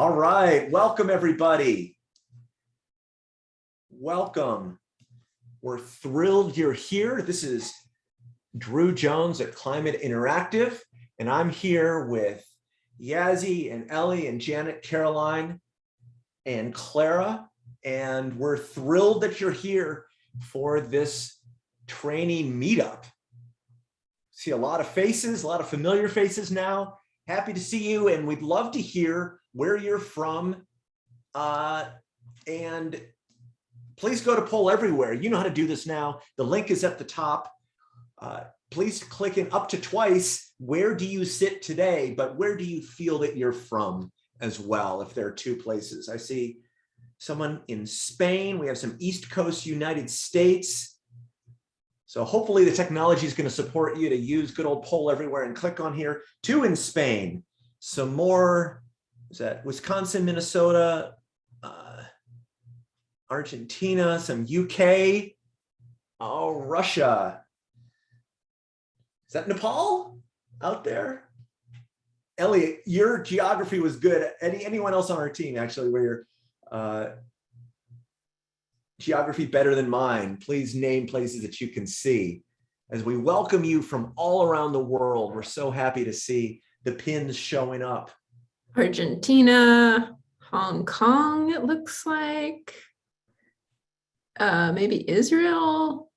All right, welcome everybody. Welcome. We're thrilled you're here. This is Drew Jones at Climate Interactive, and I'm here with Yazzie and Ellie and Janet Caroline and Clara, and we're thrilled that you're here for this training meetup. See a lot of faces, a lot of familiar faces now. Happy to see you, and we'd love to hear where you're from. Uh, and please go to poll everywhere. You know how to do this now. The link is at the top. Uh, please click in up to twice. Where do you sit today? But where do you feel that you're from as well, if there are two places? I see someone in Spain. We have some East Coast United States. So hopefully the technology is going to support you to use good old poll everywhere and click on here. Two in Spain. Some more is that Wisconsin, Minnesota, uh, Argentina, some UK, oh, Russia. Is that Nepal out there? Elliot, your geography was good. Any anyone else on our team actually where your uh, geography better than mine, please name places that you can see. As we welcome you from all around the world, we're so happy to see the pins showing up. Argentina, Hong Kong, it looks like. Uh, maybe Israel.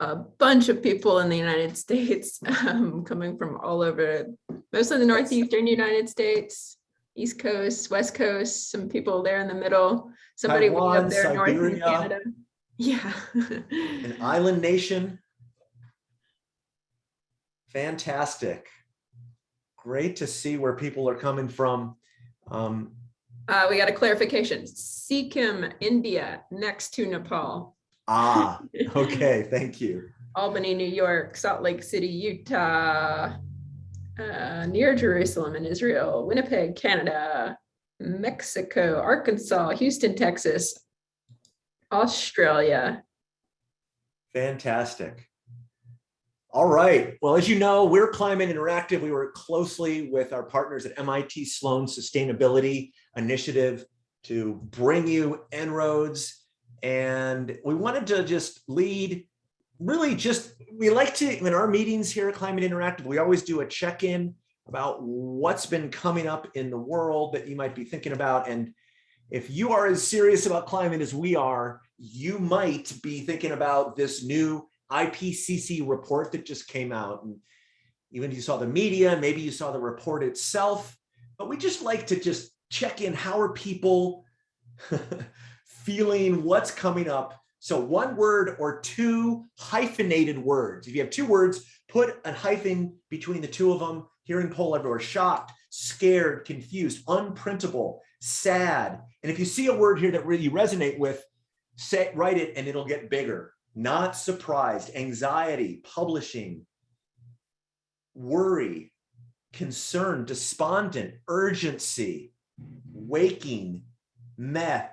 A bunch of people in the United States um, coming from all over, mostly the northeastern United States, East Coast, West Coast, some people there in the middle, somebody way Taiwan, up there north in Siberia. Canada. Yeah. An island nation. Fantastic. Great to see where people are coming from. Um, Uh, we got a clarification. Sikkim, India, next to Nepal. ah, okay, thank you. Albany, New York, Salt Lake City, Utah, uh, near Jerusalem in Israel, Winnipeg, Canada, Mexico, Arkansas, Houston, Texas, Australia. Fantastic. All right. Well, as you know, we're Climate Interactive. We work closely with our partners at MIT Sloan Sustainability Initiative to bring you En-ROADS. And we wanted to just lead, really just, we like to, in our meetings here at Climate Interactive, we always do a check-in about what's been coming up in the world that you might be thinking about. And if you are as serious about climate as we are, you might be thinking about this new IPCC report that just came out. And even if you saw the media, maybe you saw the report itself, but we just like to just check in. How are people feeling what's coming up? So one word or two hyphenated words. If you have two words, put a hyphen between the two of them. Hearing poll everywhere, shocked, scared, confused, unprintable, sad. And if you see a word here that really resonate with, say, write it and it'll get bigger. Not surprised, anxiety, publishing, worry, concern, despondent, urgency, waking, meh,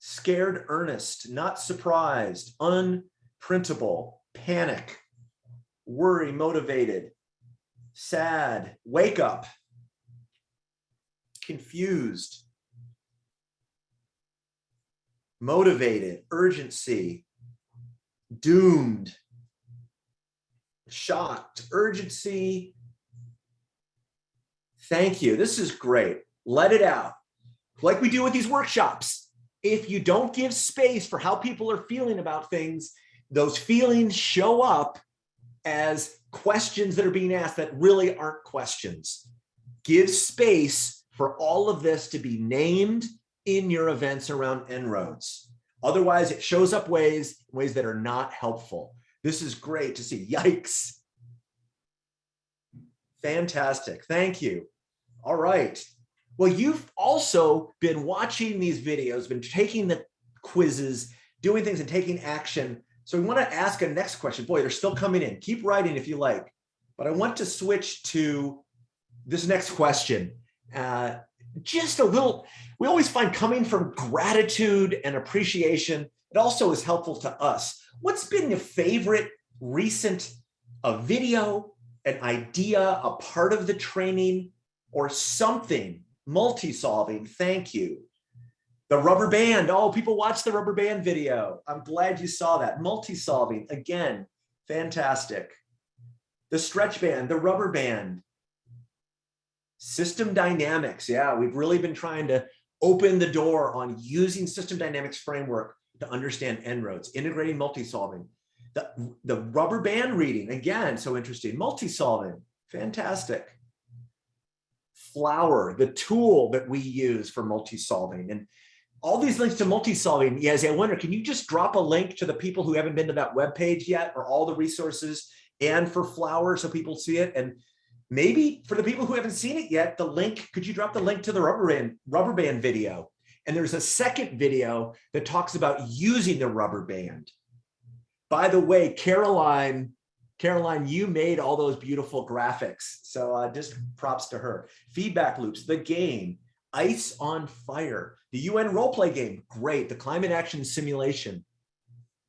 scared, earnest, not surprised, unprintable, panic, worry, motivated, sad, wake up, confused, motivated, urgency, doomed, shocked, urgency. Thank you. This is great. Let it out. Like we do with these workshops. If you don't give space for how people are feeling about things, those feelings show up as questions that are being asked that really aren't questions. Give space for all of this to be named in your events around En-ROADS. Otherwise, it shows up ways, ways that are not helpful. This is great to see. Yikes. Fantastic. Thank you. All right. Well, you've also been watching these videos, been taking the quizzes, doing things and taking action. So we want to ask a next question. Boy, they're still coming in. Keep writing if you like. But I want to switch to this next question. Uh, just a little, we always find coming from gratitude and appreciation, it also is helpful to us. What's been your favorite recent a video, an idea, a part of the training, or something multi-solving, thank you. The rubber band, oh, people watch the rubber band video. I'm glad you saw that. Multi-solving, again, fantastic. The stretch band, the rubber band. System dynamics, yeah, we've really been trying to open the door on using system dynamics framework to understand En-ROADS, integrating multi-solving. The, the rubber band reading, again, so interesting, multi-solving, fantastic. Flower, the tool that we use for multi-solving. And all these links to multi-solving, yes, I wonder, can you just drop a link to the people who haven't been to that web page yet or all the resources and for Flower so people see it? And maybe for the people who haven't seen it yet, the link, could you drop the link to the rubber band, rubber band video? And there's a second video that talks about using the rubber band. By the way, Caroline, Caroline, you made all those beautiful graphics. So uh, just props to her. Feedback loops, the game, Ice on Fire, the UN role play game, great. The climate action simulation,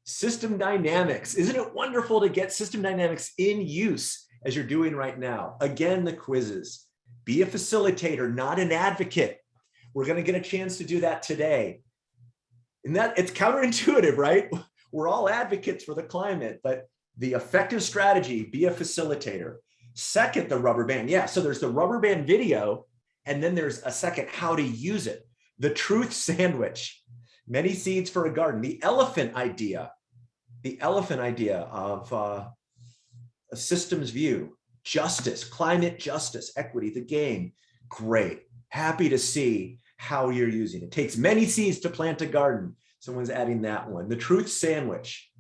system dynamics. Isn't it wonderful to get system dynamics in use as you're doing right now? Again, the quizzes. Be a facilitator, not an advocate. We're going to get a chance to do that today. And that it's counterintuitive, right? We're all advocates for the climate, but the effective strategy, be a facilitator. Second, the rubber band. Yeah, so there's the rubber band video, and then there's a second, how to use it. The truth sandwich, many seeds for a garden. The elephant idea, the elephant idea of uh, a systems view, justice, climate justice, equity, the game. Great. Happy to see how you're using it. takes many seeds to plant a garden. Someone's adding that one. The truth sandwich.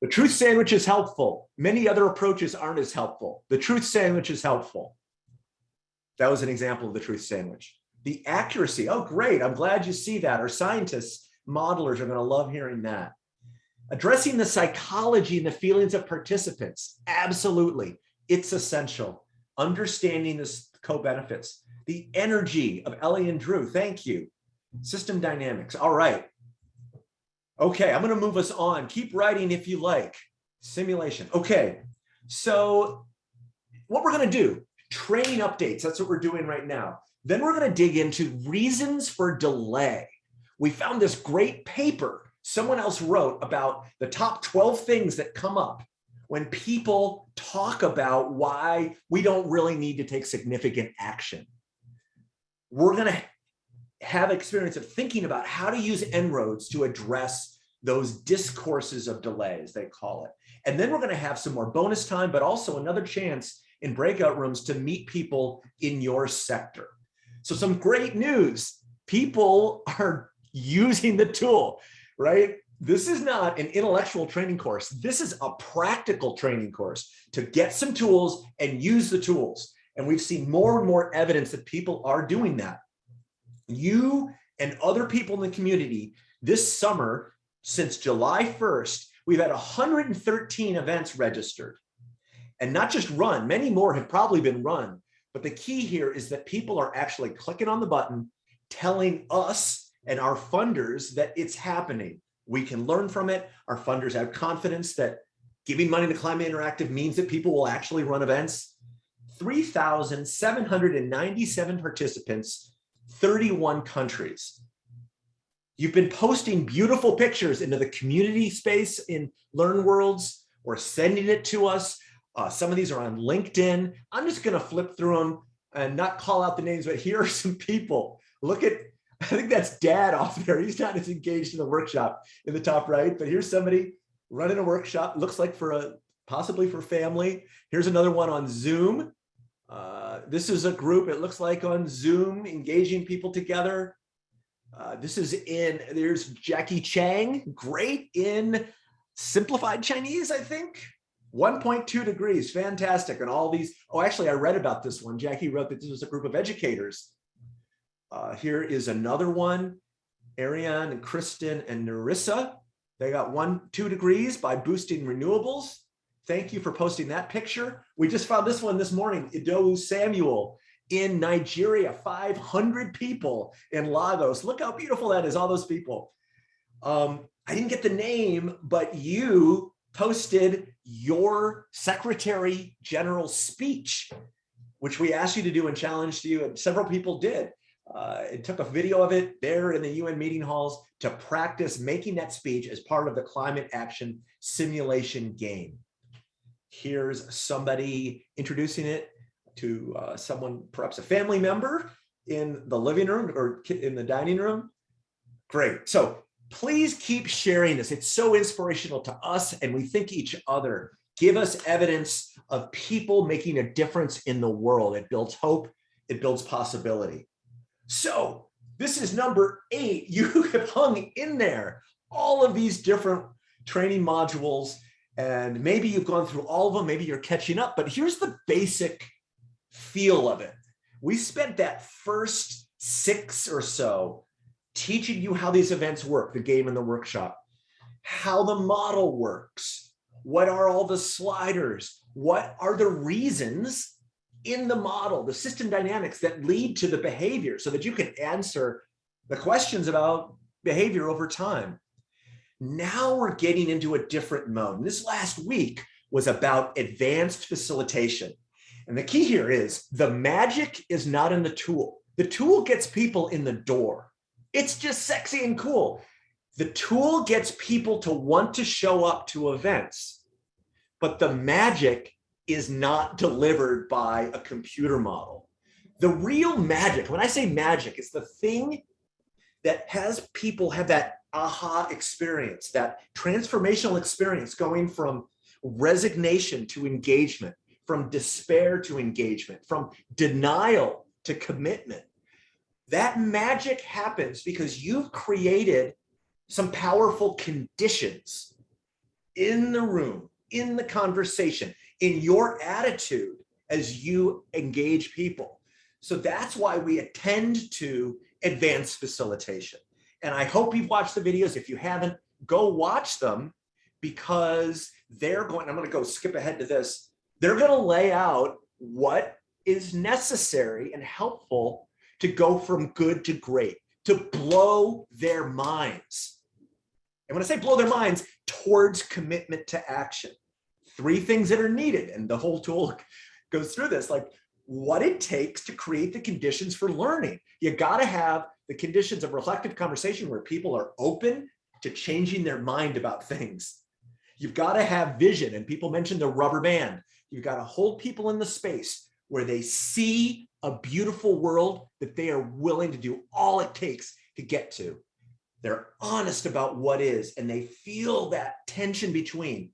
The truth sandwich is helpful. Many other approaches aren't as helpful. The truth sandwich is helpful. That was an example of the truth sandwich. The accuracy, oh great, I'm glad you see that. Our scientists, modelers are gonna love hearing that. Addressing the psychology and the feelings of participants, absolutely, it's essential. Understanding the co-benefits, the energy of Ellie and Drew, thank you. System dynamics, all right. Okay, I'm gonna move us on. Keep writing if you like. Simulation, okay. So what we're gonna do, training updates, that's what we're doing right now. Then we're gonna dig into reasons for delay. We found this great paper someone else wrote about the top 12 things that come up when people talk about why we don't really need to take significant action. We're going to have experience of thinking about how to use En-ROADS to address those discourses of delays, they call it. And then we're going to have some more bonus time, but also another chance in breakout rooms to meet people in your sector. So some great news. People are using the tool right? This is not an intellectual training course. This is a practical training course to get some tools and use the tools. And we've seen more and more evidence that people are doing that. You and other people in the community this summer, since July 1st, we've had 113 events registered and not just run, many more have probably been run. But the key here is that people are actually clicking on the button, telling us and our funders that it's happening. We can learn from it. Our funders have confidence that giving money to Climate Interactive means that people will actually run events. 3,797 participants, 31 countries. You've been posting beautiful pictures into the community space in Learn Worlds or sending it to us. Uh, some of these are on LinkedIn. I'm just going to flip through them and not call out the names, but here are some people. Look at I think that's dad off there. He's not as engaged in the workshop in the top right, but here's somebody running a workshop, looks like for a possibly for family. Here's another one on Zoom. Uh, this is a group, it looks like on Zoom, engaging people together. Uh, this is in, there's Jackie Chang, great in simplified Chinese, I think. 1.2 degrees, fantastic. And all these, oh, actually, I read about this one. Jackie wrote that this was a group of educators uh, here is another one, Ariane and Kristen and Narissa. They got one, two degrees by boosting renewables. Thank you for posting that picture. We just found this one this morning, Idowu Samuel in Nigeria, 500 people in Lagos. Look how beautiful that is, all those people. Um, I didn't get the name, but you posted your secretary general speech which we asked you to do and challenged you, and several people did. Uh, it took a video of it there in the UN meeting halls to practice making that speech as part of the climate action simulation game. Here's somebody introducing it to uh, someone, perhaps a family member in the living room or in the dining room. Great. So please keep sharing this. It's so inspirational to us and we think each other. Give us evidence of people making a difference in the world. It builds hope. It builds possibility. So this is number eight. You have hung in there all of these different training modules and maybe you've gone through all of them. Maybe you're catching up, but here's the basic feel of it. We spent that first six or so teaching you how these events work, the game and the workshop, how the model works, what are all the sliders, what are the reasons in the model, the system dynamics that lead to the behavior so that you can answer the questions about behavior over time. Now we're getting into a different mode. And this last week was about advanced facilitation. And the key here is the magic is not in the tool. The tool gets people in the door. It's just sexy and cool. The tool gets people to want to show up to events, but the magic is not delivered by a computer model. The real magic, when I say magic, is the thing that has people have that aha experience, that transformational experience going from resignation to engagement, from despair to engagement, from denial to commitment. That magic happens because you've created some powerful conditions in the room, in the conversation, in your attitude as you engage people. So that's why we attend to advanced facilitation. And I hope you've watched the videos. If you haven't, go watch them because they're going, I'm going to go skip ahead to this. They're going to lay out what is necessary and helpful to go from good to great, to blow their minds. And when I say blow their minds, towards commitment to action three things that are needed. And the whole tool goes through this, like what it takes to create the conditions for learning. You got to have the conditions of reflective conversation where people are open to changing their mind about things. You've got to have vision and people mentioned the rubber band. You've got to hold people in the space where they see a beautiful world that they are willing to do all it takes to get to. They're honest about what is and they feel that tension between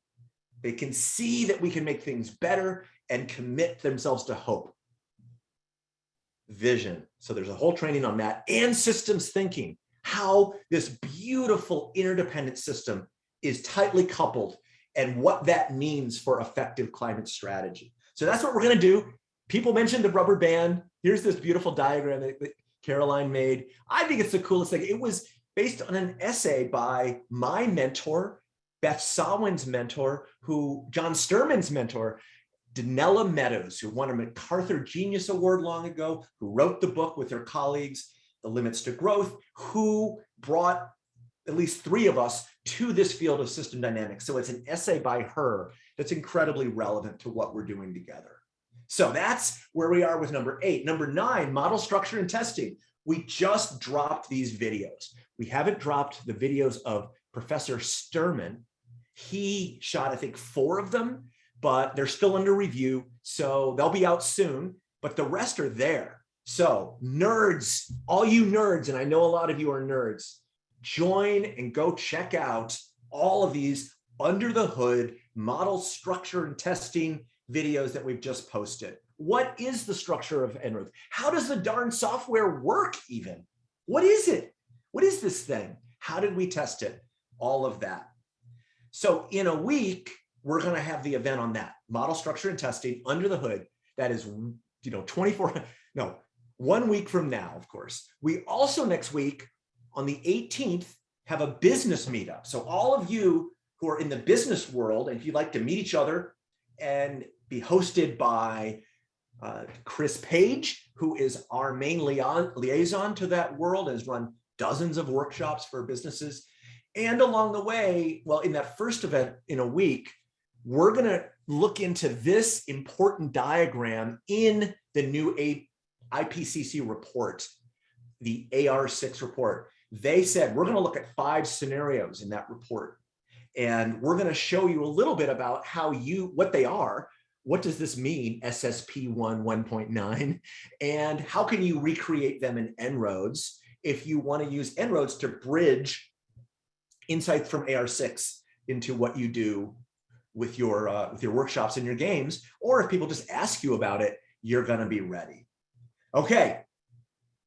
they can see that we can make things better and commit themselves to hope. Vision. So there's a whole training on that and systems thinking, how this beautiful interdependent system is tightly coupled and what that means for effective climate strategy. So that's what we're going to do. People mentioned the rubber band. Here's this beautiful diagram that, Caroline made. I think it's the coolest thing. It was based on an essay by my mentor, Beth Sawin's mentor, who John Sterman's mentor, Donella Meadows, who won a MacArthur Genius Award long ago, who wrote the book with her colleagues, The Limits to Growth, who brought at least three of us to this field of system dynamics. So it's an essay by her that's incredibly relevant to what we're doing together. So that's where we are with number eight. Number nine, model structure and testing. We just dropped these videos. We haven't dropped the videos of Professor Sterman, he shot, I think, four of them, but they're still under review. So they'll be out soon, but the rest are there. So nerds, all you nerds, and I know a lot of you are nerds, join and go check out all of these under the hood model structure and testing videos that we've just posted. What is the structure of En-ROADS? How does the darn software work even? What is it? What is this thing? How did we test it? All of that. So in a week, we're going to have the event on that model structure and testing under the hood. That is, you know, 24, no, one week from now, of course. We also next week on the 18th have a business meetup. So all of you who are in the business world, and if you'd like to meet each other and be hosted by uh, Chris Page, who is our main liaison to that world, has run dozens of workshops for businesses and along the way, well, in that first event in a week, we're gonna look into this important diagram in the new IPCC report, the AR6 report. They said, we're gonna look at five scenarios in that report. And we're gonna show you a little bit about how you, what they are, what does this mean, SSP1 1.9, and how can you recreate them in En-ROADS if you wanna use En-ROADS to bridge insights from AR6 into what you do with your uh, with your workshops and your games, or if people just ask you about it, you're gonna be ready. Okay,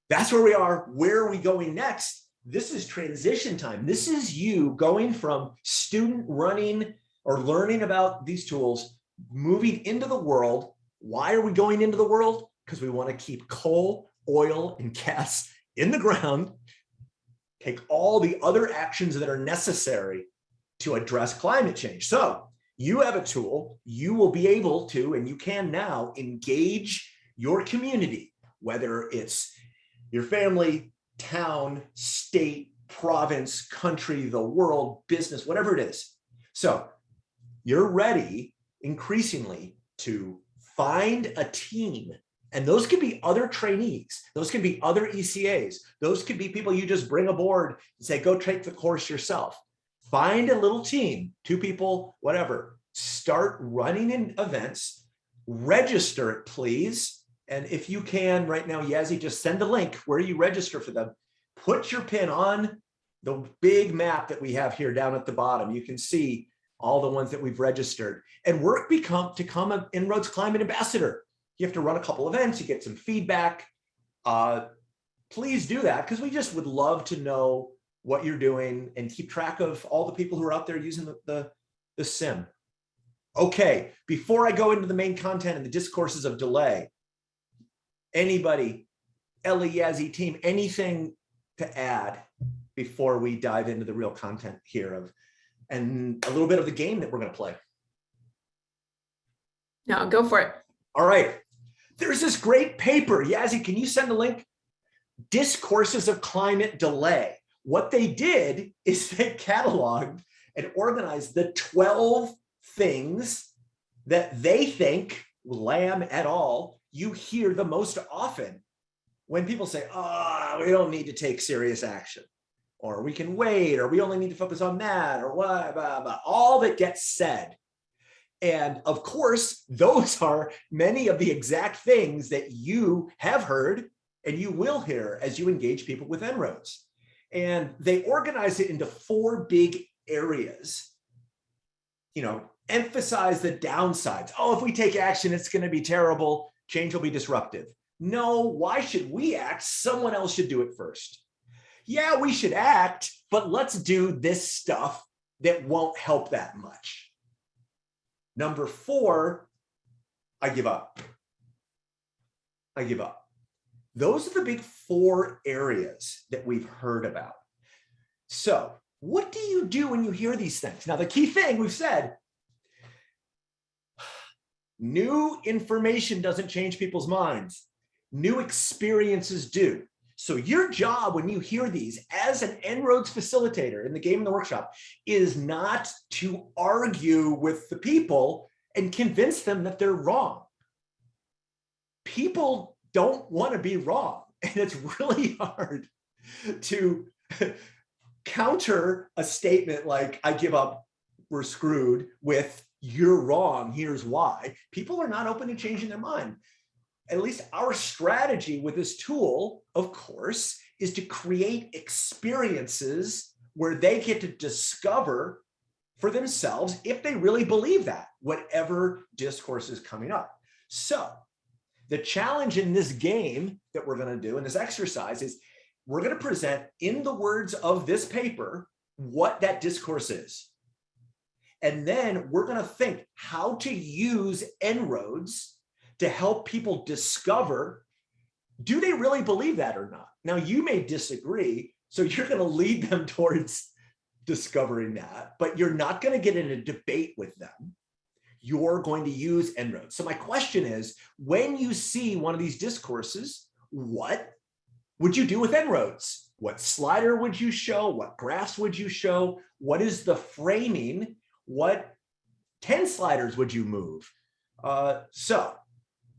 that's where we are. Where are we going next? This is transition time. This is you going from student running or learning about these tools, moving into the world. Why are we going into the world? Because we want to keep coal, oil, and gas in the ground, take all the other actions that are necessary to address climate change. So you have a tool, you will be able to, and you can now engage your community, whether it's your family, town, state, province, country, the world, business, whatever it is. So you're ready increasingly to find a team and those could be other trainees. Those could be other ECAs. Those could be people you just bring aboard and say, go take the course yourself. Find a little team, two people, whatever. Start running in events. Register it, please. And if you can right now, Yazzie, just send a link where you register for them. Put your pin on the big map that we have here down at the bottom. You can see all the ones that we've registered and work become to become an En-ROADS climate ambassador. You have to run a couple events, you get some feedback. Uh, please do that because we just would love to know what you're doing and keep track of all the people who are out there using the, the, the sim. Okay, before I go into the main content and the discourses of delay, anybody, Ellie, Yazzie team, anything to add before we dive into the real content here of and a little bit of the game that we're going to play. No, go for it. All right. There's this great paper. Yazzie, can you send a link? Discourses of Climate Delay. What they did is they cataloged and organized the 12 things that they think, Lamb et al., you hear the most often when people say, oh, we don't need to take serious action, or we can wait, or we only need to focus on that, or what, blah, blah, all that gets said. And of course, those are many of the exact things that you have heard and you will hear as you engage people with En-ROADS. And they organize it into four big areas. You know, emphasize the downsides. Oh, if we take action, it's going to be terrible. Change will be disruptive. No, why should we act? Someone else should do it first. Yeah, we should act, but let's do this stuff that won't help that much. Number four, I give up. I give up. Those are the big four areas that we've heard about. So what do you do when you hear these things? Now, the key thing we've said, new information doesn't change people's minds. New experiences do. So your job when you hear these as an En-ROADS facilitator in the game in the workshop is not to argue with the people and convince them that they're wrong. People don't want to be wrong. And it's really hard to counter a statement like, I give up, we're screwed with you're wrong, here's why. People are not open to changing their mind. At least our strategy with this tool, of course, is to create experiences where they get to discover for themselves if they really believe that, whatever discourse is coming up. So the challenge in this game that we're going to do in this exercise is we're going to present in the words of this paper what that discourse is. And then we're going to think how to use En-ROADS to help people discover, do they really believe that or not? Now you may disagree, so you're going to lead them towards discovering that, but you're not going to get in a debate with them you're going to use En-ROADS. So my question is, when you see one of these discourses, what would you do with En-ROADS? What slider would you show? What graphs would you show? What is the framing? What 10 sliders would you move? Uh, so,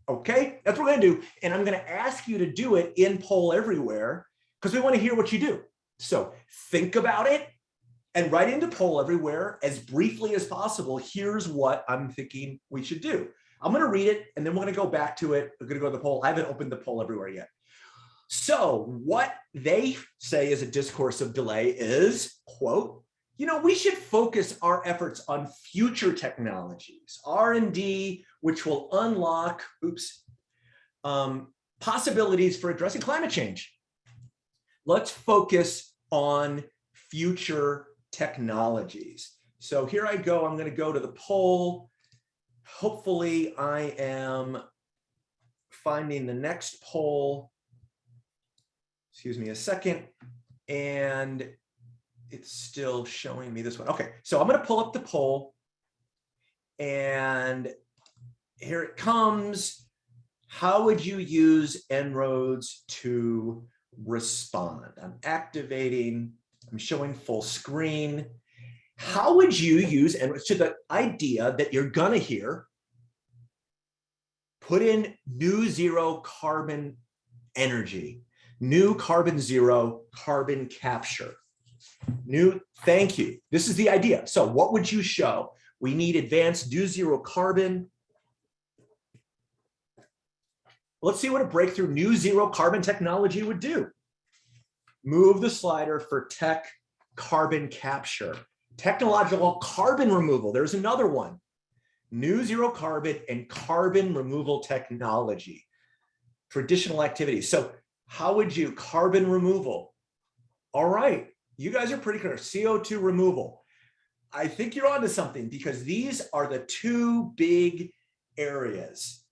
okay, that's what we're gonna do. And I'm gonna ask you to do it in poll everywhere because we wanna hear what you do. So think about it and write into poll everywhere as briefly as possible. Here's what I'm thinking we should do. I'm gonna read it and then we're gonna go back to it. We're gonna go to the poll. I haven't opened the poll everywhere yet. So what they say is a discourse of delay is, quote, you know, we should focus our efforts on future technologies, R&D, which will unlock, oops, um, possibilities for addressing climate change. Let's focus on future technologies. So here I go, I'm gonna go to the poll. Hopefully I am finding the next poll. Excuse me a second. And it's still showing me this one. Okay, so I'm going to pull up the poll and here it comes. How would you use En-ROADS to respond? I'm activating, I'm showing full screen. How would you use En-ROADS to the idea that you're to hear put in new zero carbon energy, new carbon zero carbon capture New, thank you. This is the idea. So what would you show? We need advanced do zero carbon. Let's see what a breakthrough new zero carbon technology would do. Move the slider for tech carbon capture. Technological carbon removal. There's another one. New zero carbon and carbon removal technology. Traditional activities. So how would you carbon removal? All right, you guys are pretty clear. CO2 removal. I think you're onto something because these are the two big areas.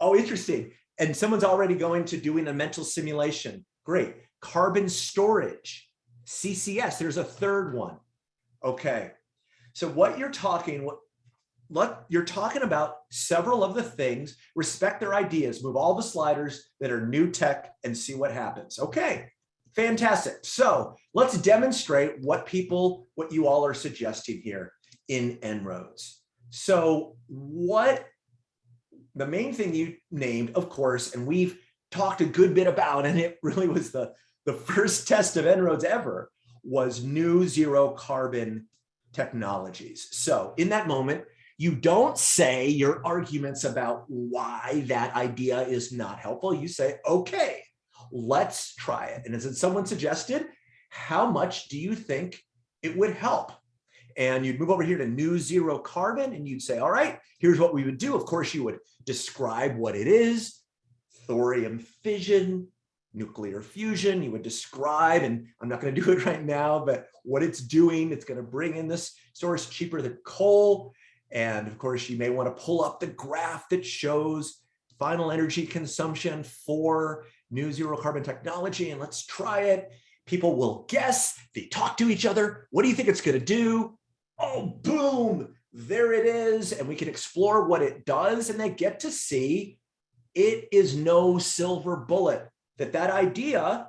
Oh, interesting. And someone's already going to doing a mental simulation. Great. Carbon storage, CCS. There's a third one. Okay. So what you're talking, what you're talking about several of the things, respect their ideas, move all the sliders that are new tech and see what happens. Okay. Fantastic. So let's demonstrate what people, what you all are suggesting here in En-ROADS. So what the main thing you named, of course, and we've talked a good bit about, and it really was the, the first test of En-ROADS ever, was new zero carbon technologies. So in that moment, you don't say your arguments about why that idea is not helpful. You say, okay, let's try it. And as someone suggested, how much do you think it would help? And you'd move over here to new zero carbon and you'd say, all right, here's what we would do. Of course, you would describe what it is, thorium fission, nuclear fusion, you would describe, and I'm not gonna do it right now, but what it's doing, it's gonna bring in this source cheaper than coal. And of course, you may wanna pull up the graph that shows final energy consumption for new zero carbon technology and let's try it. People will guess, they talk to each other. What do you think it's gonna do? Oh, boom, there it is. And we can explore what it does and they get to see it is no silver bullet, that that idea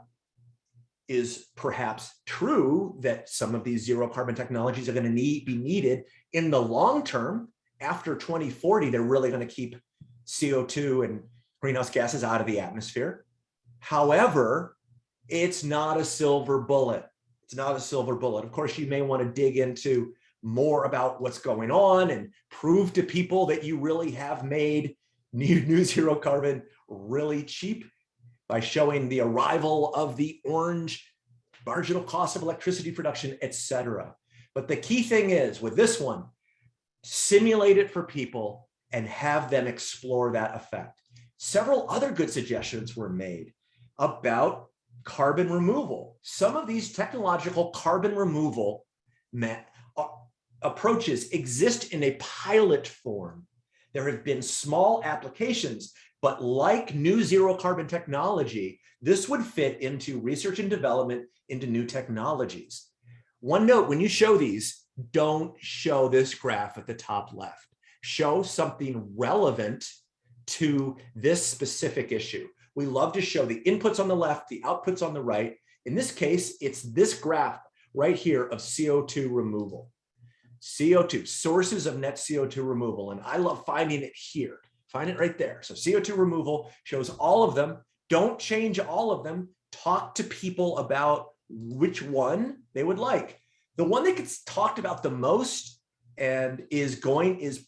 is perhaps true that some of these zero carbon technologies are going to need be needed in the long term after 2040 they're really going to keep co2 and greenhouse gases out of the atmosphere However, it's not a silver bullet. It's not a silver bullet. Of course, you may want to dig into more about what's going on and prove to people that you really have made new, new zero carbon really cheap by showing the arrival of the orange marginal cost of electricity production, etc. But the key thing is with this one, simulate it for people and have them explore that effect. Several other good suggestions were made about carbon removal. Some of these technological carbon removal approaches exist in a pilot form. There have been small applications, but like new zero carbon technology, this would fit into research and development into new technologies. One note, when you show these, don't show this graph at the top left. Show something relevant to this specific issue. We love to show the inputs on the left, the outputs on the right. In this case, it's this graph right here of CO2 removal. CO2, sources of net CO2 removal. And I love finding it here. Find it right there. So CO2 removal shows all of them. Don't change all of them. Talk to people about which one they would like. The one that gets talked about the most and is going is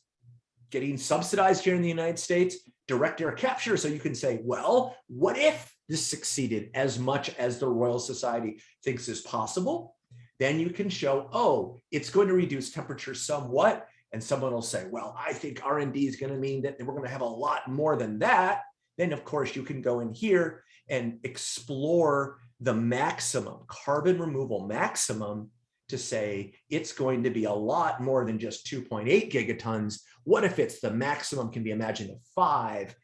getting subsidized here in the United States, direct air capture. So you can say, well, what if this succeeded as much as the Royal Society thinks is possible? Then you can show, oh, it's going to reduce temperature somewhat. And someone will say, well, I think R&D is going to mean that we're going to have a lot more than that. Then, of course, you can go in here and explore the maximum carbon removal maximum to say it's going to be a lot more than just 2.8 gigatons. What if it's the maximum can be imagined of five?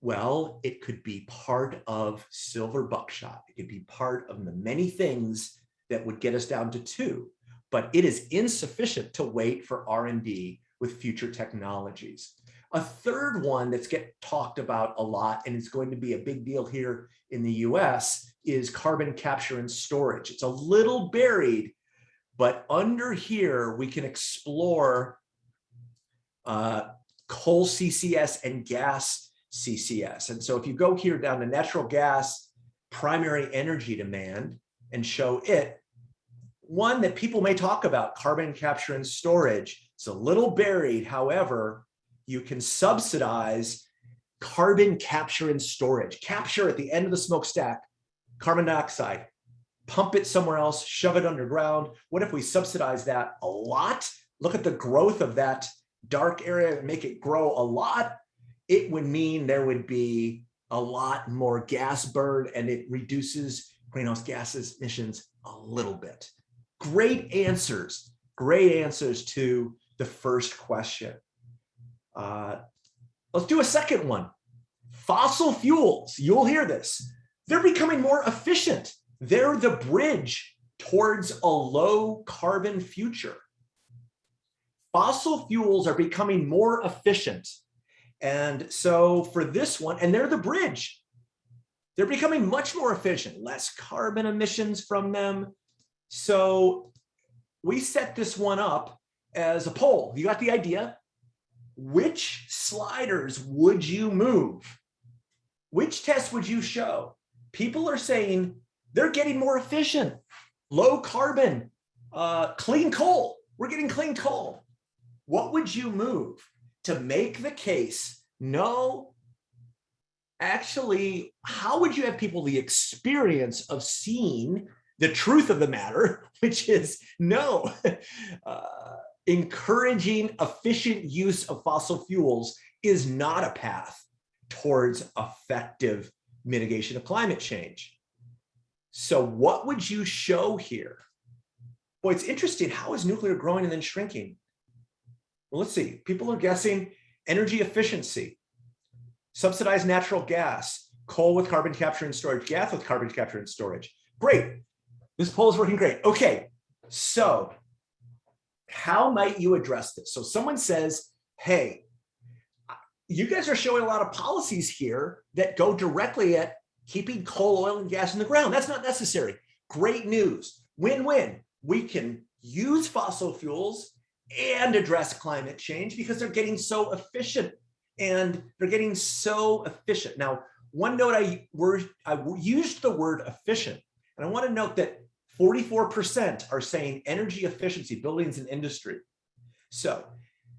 Well, it could be part of silver buckshot. It could be part of the many things that would get us down to two, but it is insufficient to wait for R&D with future technologies. A third one that's get talked about a lot and it's going to be a big deal here in the US is carbon capture and storage. It's a little buried but under here, we can explore uh, coal CCS and gas CCS. And so if you go here down to natural gas, primary energy demand, and show it, one that people may talk about, carbon capture and storage, it's a little buried. However, you can subsidize carbon capture and storage. Capture at the end of the smokestack, carbon dioxide, pump it somewhere else, shove it underground? What if we subsidize that a lot? Look at the growth of that dark area and make it grow a lot. It would mean there would be a lot more gas burn and it reduces greenhouse gases emissions a little bit. Great answers, great answers to the first question. Uh, let's do a second one. Fossil fuels, you'll hear this. They're becoming more efficient. They're the bridge towards a low carbon future. Fossil fuels are becoming more efficient. And so for this one, and they're the bridge, they're becoming much more efficient, less carbon emissions from them. So we set this one up as a poll. You got the idea? Which sliders would you move? Which test would you show? People are saying they're getting more efficient, low carbon, uh, clean coal. We're getting clean coal. What would you move to make the case? No, actually, how would you have people the experience of seeing the truth of the matter, which is no, uh, encouraging efficient use of fossil fuels is not a path towards effective mitigation of climate change. So what would you show here? Boy, it's interesting. How is nuclear growing and then shrinking? Well, let's see. People are guessing energy efficiency, subsidized natural gas, coal with carbon capture and storage, gas with carbon capture and storage. Great. This poll is working great. Okay, so how might you address this? So someone says, hey, you guys are showing a lot of policies here that go directly at keeping coal, oil, and gas in the ground. That's not necessary. Great news. Win-win. We can use fossil fuels and address climate change because they're getting so efficient and they're getting so efficient. Now, one note I, I used the word efficient, and I want to note that 44% are saying energy efficiency, buildings and industry. So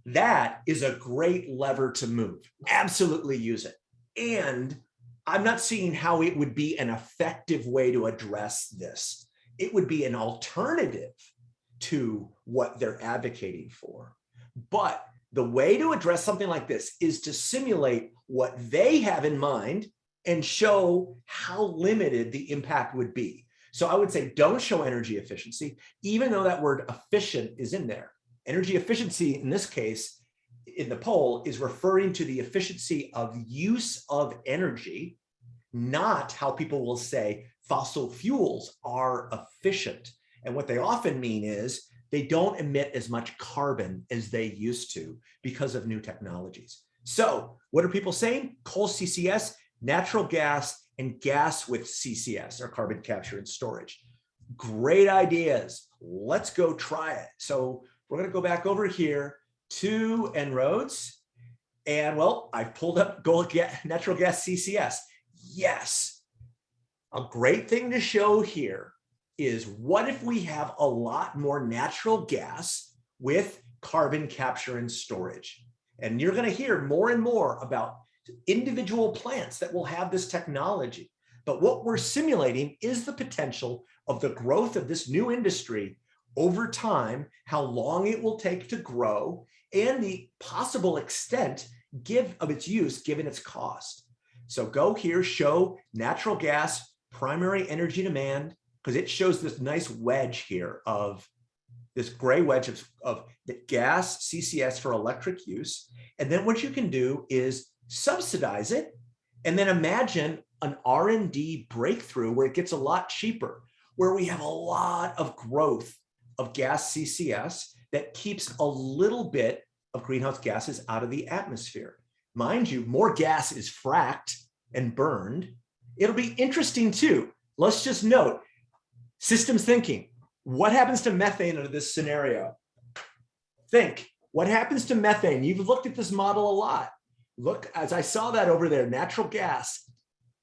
that is a great lever to move. Absolutely use it. And I'm not seeing how it would be an effective way to address this. It would be an alternative to what they're advocating for. But the way to address something like this is to simulate what they have in mind and show how limited the impact would be. So I would say don't show energy efficiency, even though that word efficient is in there. Energy efficiency in this case in the poll is referring to the efficiency of use of energy, not how people will say fossil fuels are efficient. And what they often mean is they don't emit as much carbon as they used to because of new technologies. So what are people saying? Coal CCS, natural gas, and gas with CCS or carbon capture and storage. Great ideas. Let's go try it. So we're gonna go back over here to En-ROADS. And well, I've pulled up natural gas CCS. Yes. A great thing to show here is what if we have a lot more natural gas with carbon capture and storage? And you're going to hear more and more about individual plants that will have this technology. But what we're simulating is the potential of the growth of this new industry over time, how long it will take to grow, and the possible extent give of its use given its cost. So go here, show natural gas primary energy demand, because it shows this nice wedge here of this gray wedge of, of the gas CCS for electric use. And then what you can do is subsidize it and then imagine an R&D breakthrough where it gets a lot cheaper, where we have a lot of growth of gas CCS that keeps a little bit of greenhouse gases out of the atmosphere. Mind you, more gas is fracked and burned. It'll be interesting too. Let's just note, systems thinking. What happens to methane under this scenario? Think, what happens to methane? You've looked at this model a lot. Look, as I saw that over there, natural gas.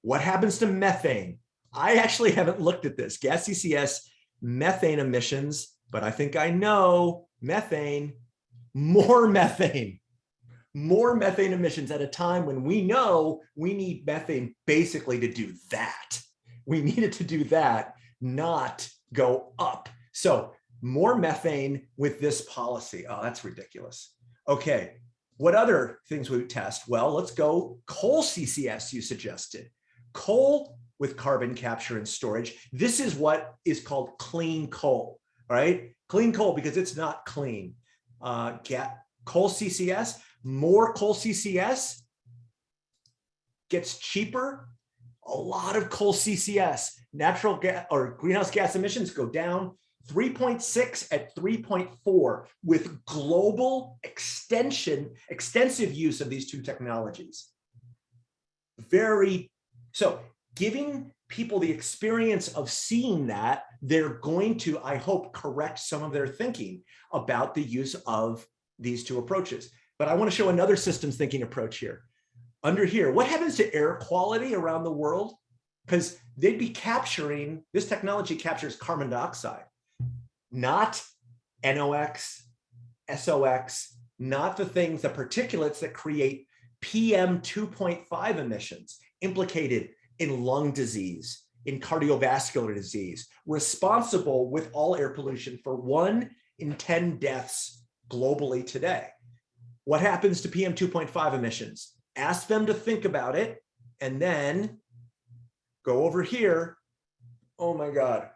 What happens to methane? I actually haven't looked at this. Gas CCS methane emissions, but I think I know methane, more methane, more methane emissions at a time when we know we need methane basically to do that. We needed to do that, not go up. So more methane with this policy. Oh, that's ridiculous. Okay, what other things we test? Well, let's go coal CCS you suggested. Coal with carbon capture and storage. This is what is called clean coal, right? Clean coal because it's not clean. Uh, get coal CCS, more coal CCS gets cheaper. A lot of coal CCS, natural gas or greenhouse gas emissions go down 3.6 at 3.4 with global extension, extensive use of these two technologies. Very, so giving people the experience of seeing that, they're going to, I hope, correct some of their thinking about the use of these two approaches. But I want to show another systems thinking approach here. Under here, what happens to air quality around the world? Because they'd be capturing, this technology captures carbon dioxide not NOx, SOx, not the things, the particulates that create PM 2.5 emissions implicated in lung disease, in cardiovascular disease, responsible with all air pollution for one in 10 deaths globally today. What happens to PM 2.5 emissions? Ask them to think about it and then go over here. Oh my God.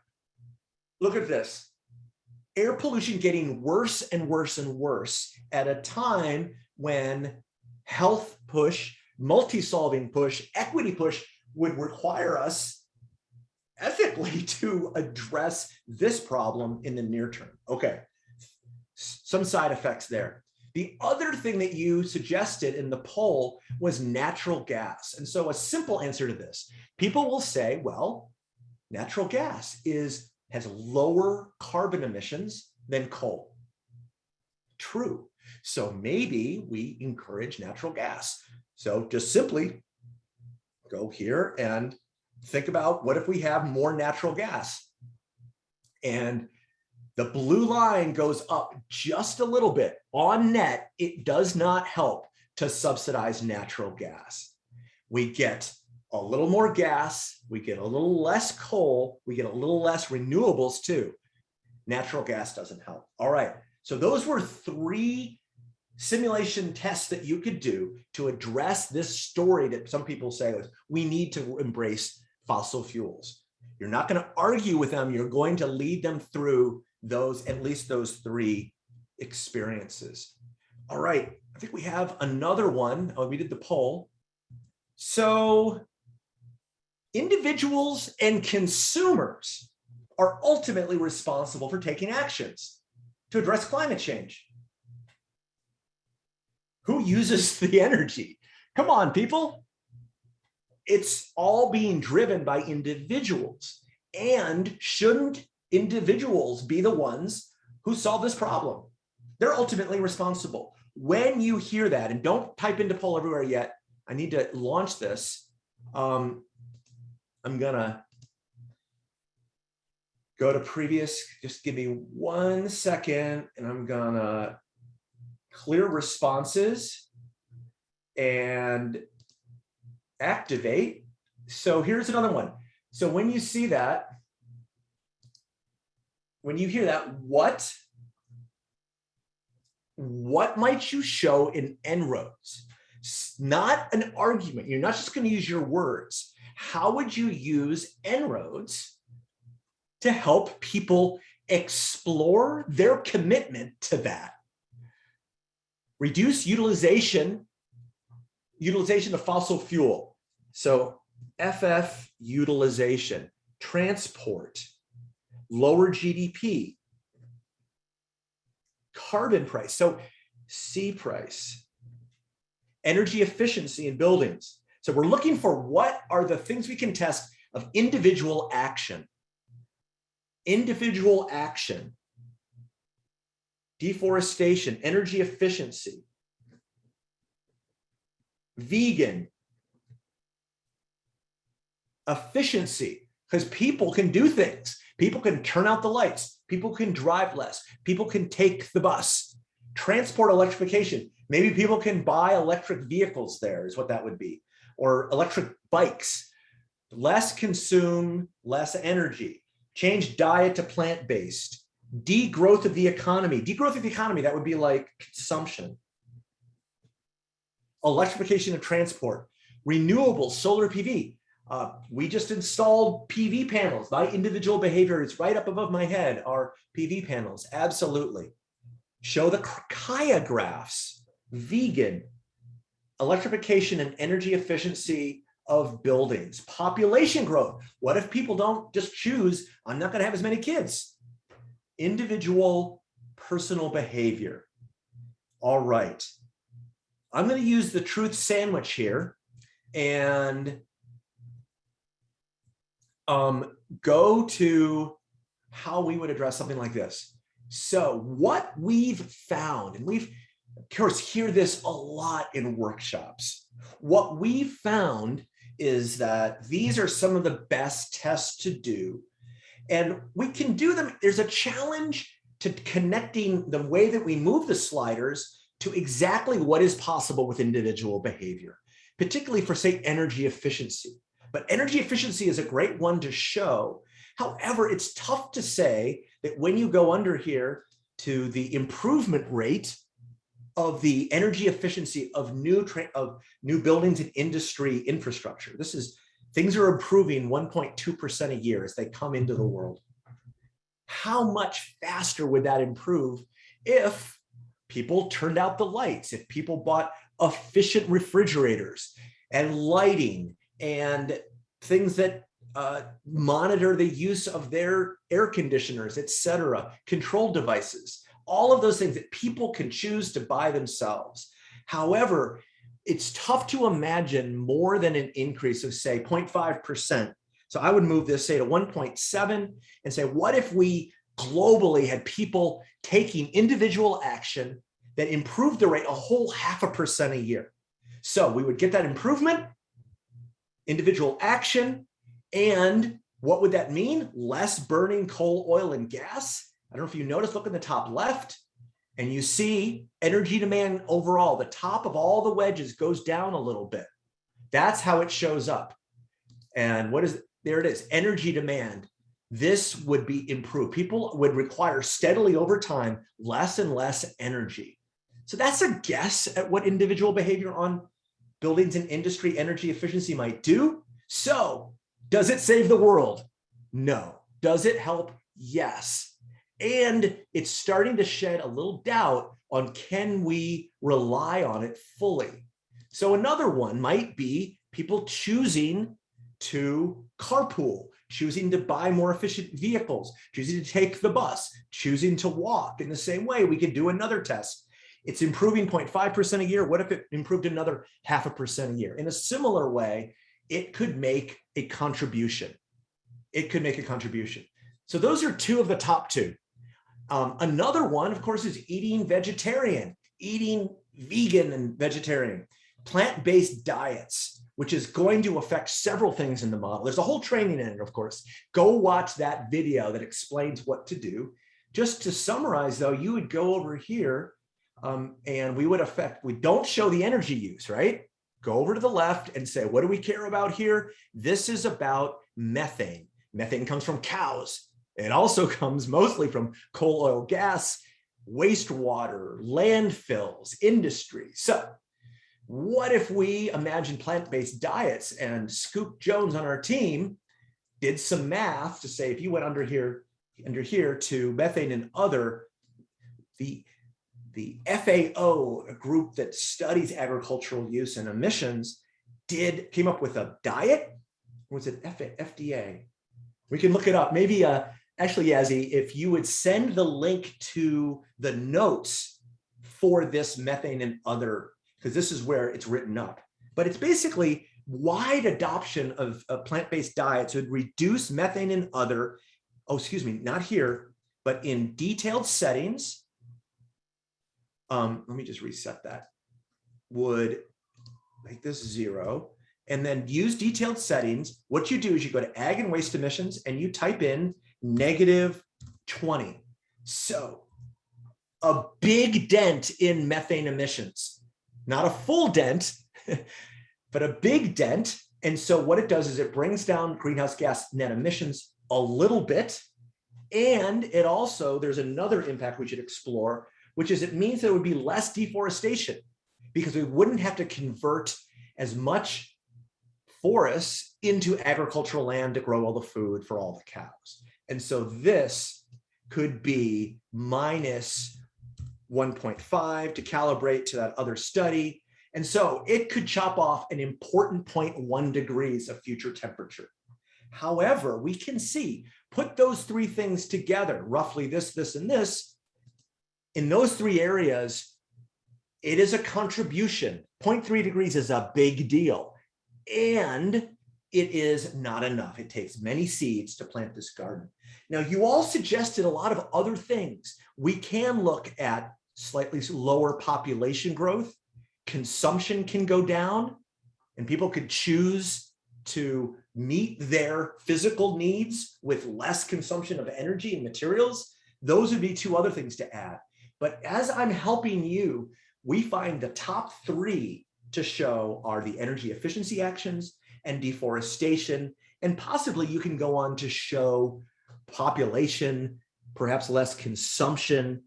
Look at this air pollution getting worse and worse and worse at a time when health push, multi-solving push, equity push would require us ethically to address this problem in the near term. Okay, some side effects there. The other thing that you suggested in the poll was natural gas. And so a simple answer to this, people will say, well, natural gas is has lower carbon emissions than coal. True. So maybe we encourage natural gas. So just simply go here and think about what if we have more natural gas? And the blue line goes up just a little bit. On net, it does not help to subsidize natural gas. We get a little more gas, we get a little less coal, we get a little less renewables too. Natural gas doesn't help. All right, so those were three simulation tests that you could do to address this story that some people say is we need to embrace fossil fuels. You're not going to argue with them. You're going to lead them through those, at least those three experiences. All right, I think we have another one. Oh, we did the poll. So individuals and consumers are ultimately responsible for taking actions to address climate change. Who uses the energy? Come on, people. It's all being driven by individuals. And shouldn't individuals be the ones who solve this problem? They're ultimately responsible. When you hear that, and don't type into poll everywhere yet, I need to launch this. Um, I'm gonna go to previous, just give me one second, and I'm gonna clear responses and activate. So here's another one. So when you see that, when you hear that, what what might you show in En-ROADS? Not an argument. You're not just going to use your words. How would you use En-ROADS to help people explore their commitment to that? Reduce utilization, utilization of fossil fuel. So FF utilization, transport, lower GDP, carbon price. So C price, energy efficiency in buildings. So we're looking for what are the things we can test of individual action. Individual action, deforestation, energy efficiency, vegan, efficiency, because people can do things. People can turn out the lights. People can drive less. People can take the bus. Transport electrification. Maybe people can buy electric vehicles there is what that would be. Or electric bikes. Less consume, less energy. Change diet to plant-based. Degrowth of the economy. Degrowth of the economy, that would be like consumption. Electrification of transport. Renewable solar PV. Uh, we just installed PV panels. My individual behavior is right up above my head are PV panels. Absolutely. Show the Kaya graphs, vegan, electrification and energy efficiency of buildings, population growth. What if people don't just choose, I'm not going to have as many kids? Individual personal behavior. All right. I'm going to use the truth sandwich here and um, go to how we would address something like this. So what we've found, and we've, of course, hear this a lot in workshops. What we've found is that these are some of the best tests to do. And we can do them. There's a challenge to connecting the way that we move the sliders to exactly what is possible with individual behavior, particularly for, say, energy efficiency. But energy efficiency is a great one to show. However, it's tough to say that when you go under here to the improvement rate of the energy efficiency of new of new buildings and industry infrastructure. This is things are improving 1.2% a year as they come into the world. How much faster would that improve if people turned out the lights, if people bought efficient refrigerators and lighting and things that uh, monitor the use of their air conditioners, etc., control devices, all of those things that people can choose to buy themselves. However, it's tough to imagine more than an increase of say 0.5%. So I would move this say to 1.7 and say, what if we globally had people taking individual action that improved the rate a whole half a percent a year? So we would get that improvement individual action. And what would that mean? Less burning coal, oil, and gas. I don't know if you notice, look in the top left, and you see energy demand overall. The top of all the wedges goes down a little bit. That's how it shows up. And what is? There it is, energy demand. This would be improved. People would require steadily over time less and less energy. So that's a guess at what individual behavior on buildings and industry energy efficiency might do. So does it save the world? No. Does it help? Yes. And it's starting to shed a little doubt on can we rely on it fully? So another one might be people choosing to carpool, choosing to buy more efficient vehicles, choosing to take the bus, choosing to walk. In the same way, we could do another test it's improving 0.5% a year. What if it improved another half a percent a year? In a similar way, it could make a contribution. It could make a contribution. So those are two of the top two. Um, another one, of course, is eating vegetarian, eating vegan and vegetarian, plant-based diets, which is going to affect several things in the model. There's a whole training in it, of course. Go watch that video that explains what to do. Just to summarize, though, you would go over here um, and we would affect, we don't show the energy use, right? Go over to the left and say, what do we care about here? This is about methane. Methane comes from cows. It also comes mostly from coal, oil, gas, wastewater, landfills, industry. So what if we imagine plant-based diets and Scoop Jones on our team did some math to say if you went under here, under here to methane and other, the the FAO, a group that studies agricultural use and emissions, did came up with a diet. Was it FDA? We can look it up. Maybe uh, actually, Yazzie, if you would send the link to the notes for this methane and other, because this is where it's written up. But it's basically wide adoption of, of plant-based diets would reduce methane and other, oh, excuse me, not here, but in detailed settings, um, let me just reset that, would make this zero and then use detailed settings. What you do is you go to ag and waste emissions and you type in negative 20. So a big dent in methane emissions, not a full dent, but a big dent. And so what it does is it brings down greenhouse gas net emissions a little bit. And it also, there's another impact we should explore, which is it means there would be less deforestation because we wouldn't have to convert as much forests into agricultural land to grow all the food for all the cows. And so this could be minus 1.5 to calibrate to that other study. And so it could chop off an important 0.1 degrees of future temperature. However, we can see, put those three things together, roughly this, this, and this, in those three areas, it is a contribution. 0.3 degrees is a big deal. And it is not enough. It takes many seeds to plant this garden. Now, you all suggested a lot of other things. We can look at slightly lower population growth. Consumption can go down and people could choose to meet their physical needs with less consumption of energy and materials. Those would be two other things to add. But as I'm helping you, we find the top three to show are the energy efficiency actions and deforestation. And possibly you can go on to show population, perhaps less consumption.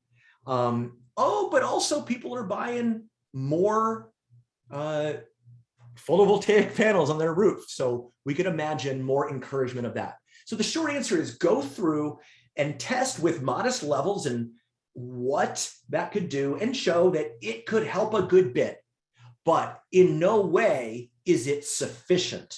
Um, oh, but also people are buying more uh, photovoltaic panels on their roof. So we could imagine more encouragement of that. So the short answer is go through and test with modest levels and what that could do and show that it could help a good bit, but in no way is it sufficient.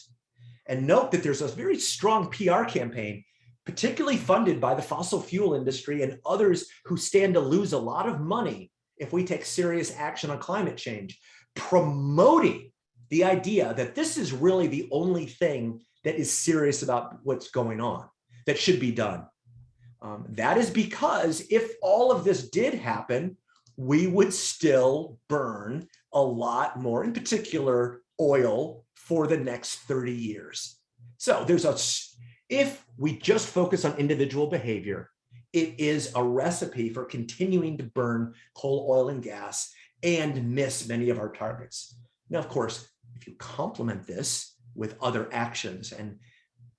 And note that there's a very strong PR campaign, particularly funded by the fossil fuel industry and others who stand to lose a lot of money if we take serious action on climate change, promoting the idea that this is really the only thing that is serious about what's going on, that should be done. Um, that is because if all of this did happen, we would still burn a lot more, in particular oil, for the next 30 years. So there's a, if we just focus on individual behavior, it is a recipe for continuing to burn coal, oil, and gas and miss many of our targets. Now, of course, if you complement this with other actions and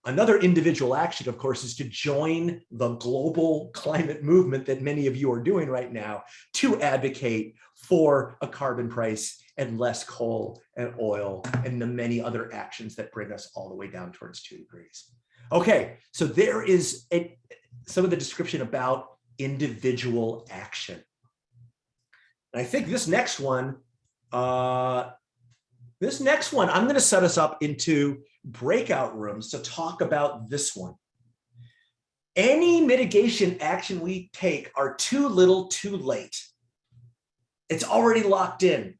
Another individual action, of course, is to join the global climate movement that many of you are doing right now to advocate for a carbon price and less coal and oil and the many other actions that bring us all the way down towards two degrees. Okay, so there is a, some of the description about individual action. And I think this next one, uh, this next one, I'm going to set us up into breakout rooms to talk about this one. Any mitigation action we take are too little too late. It's already locked in.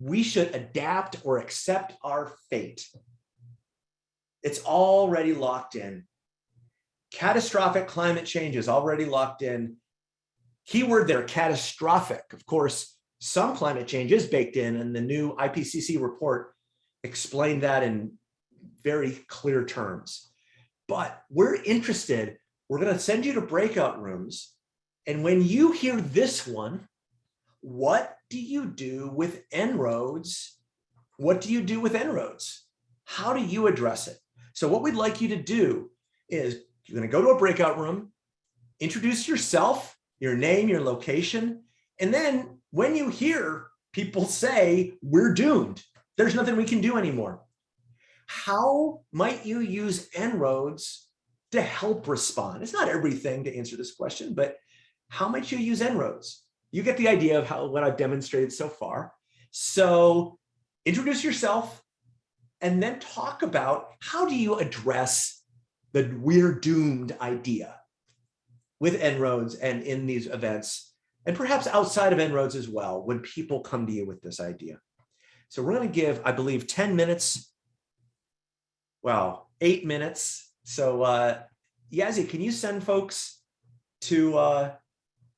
We should adapt or accept our fate. It's already locked in. Catastrophic climate change is already locked in. keyword there, catastrophic. Of course, some climate change is baked in and the new IPCC report explained that in very clear terms. But we're interested, we're gonna send you to breakout rooms. And when you hear this one, what do you do with En-ROADS? What do you do with En-ROADS? How do you address it? So what we'd like you to do is you're gonna go to a breakout room, introduce yourself, your name, your location, and then when you hear people say, we're doomed, there's nothing we can do anymore. How might you use En-ROADS to help respond? It's not everything to answer this question, but how might you use En-ROADS? You get the idea of how what I've demonstrated so far. So introduce yourself and then talk about how do you address the we're doomed idea with En-ROADS and in these events, and perhaps outside of En-ROADS as well, when people come to you with this idea. So we're going to give, I believe, 10 minutes, well, eight minutes. So uh, Yazzie, can you send folks to, uh,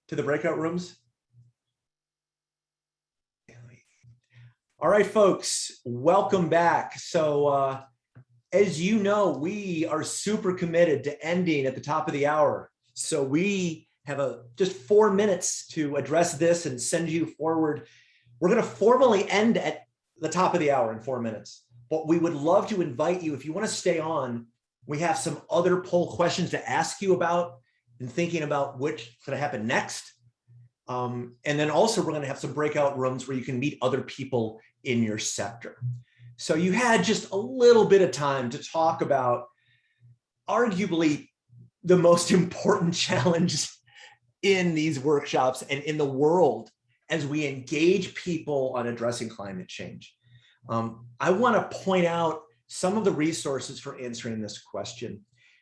to the breakout rooms? All right, folks, welcome back. So uh, as you know, we are super committed to ending at the top of the hour. So we have a just four minutes to address this and send you forward. We're going to formally end at the top of the hour in four minutes, but we would love to invite you if you want to stay on. We have some other poll questions to ask you about and thinking about going to happen next. Um, and then also we're going to have some breakout rooms where you can meet other people in your sector. So you had just a little bit of time to talk about arguably the most important challenge in these workshops and in the world as we engage people on addressing climate change. Um, I want to point out some of the resources for answering this question.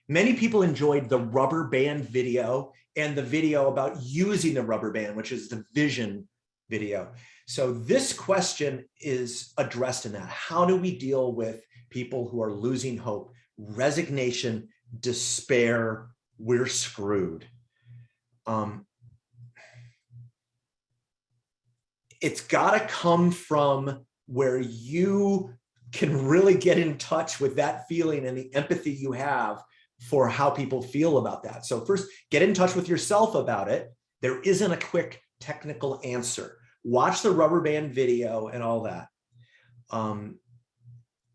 Many people enjoyed the rubber band video and the video about using the rubber band, which is the vision video. So this question is addressed in that. How do we deal with people who are losing hope, resignation, despair, we're screwed. Um, it's got to come from where you can really get in touch with that feeling and the empathy you have for how people feel about that. So first, get in touch with yourself about it. There isn't a quick technical answer watch the rubber band video and all that. Um,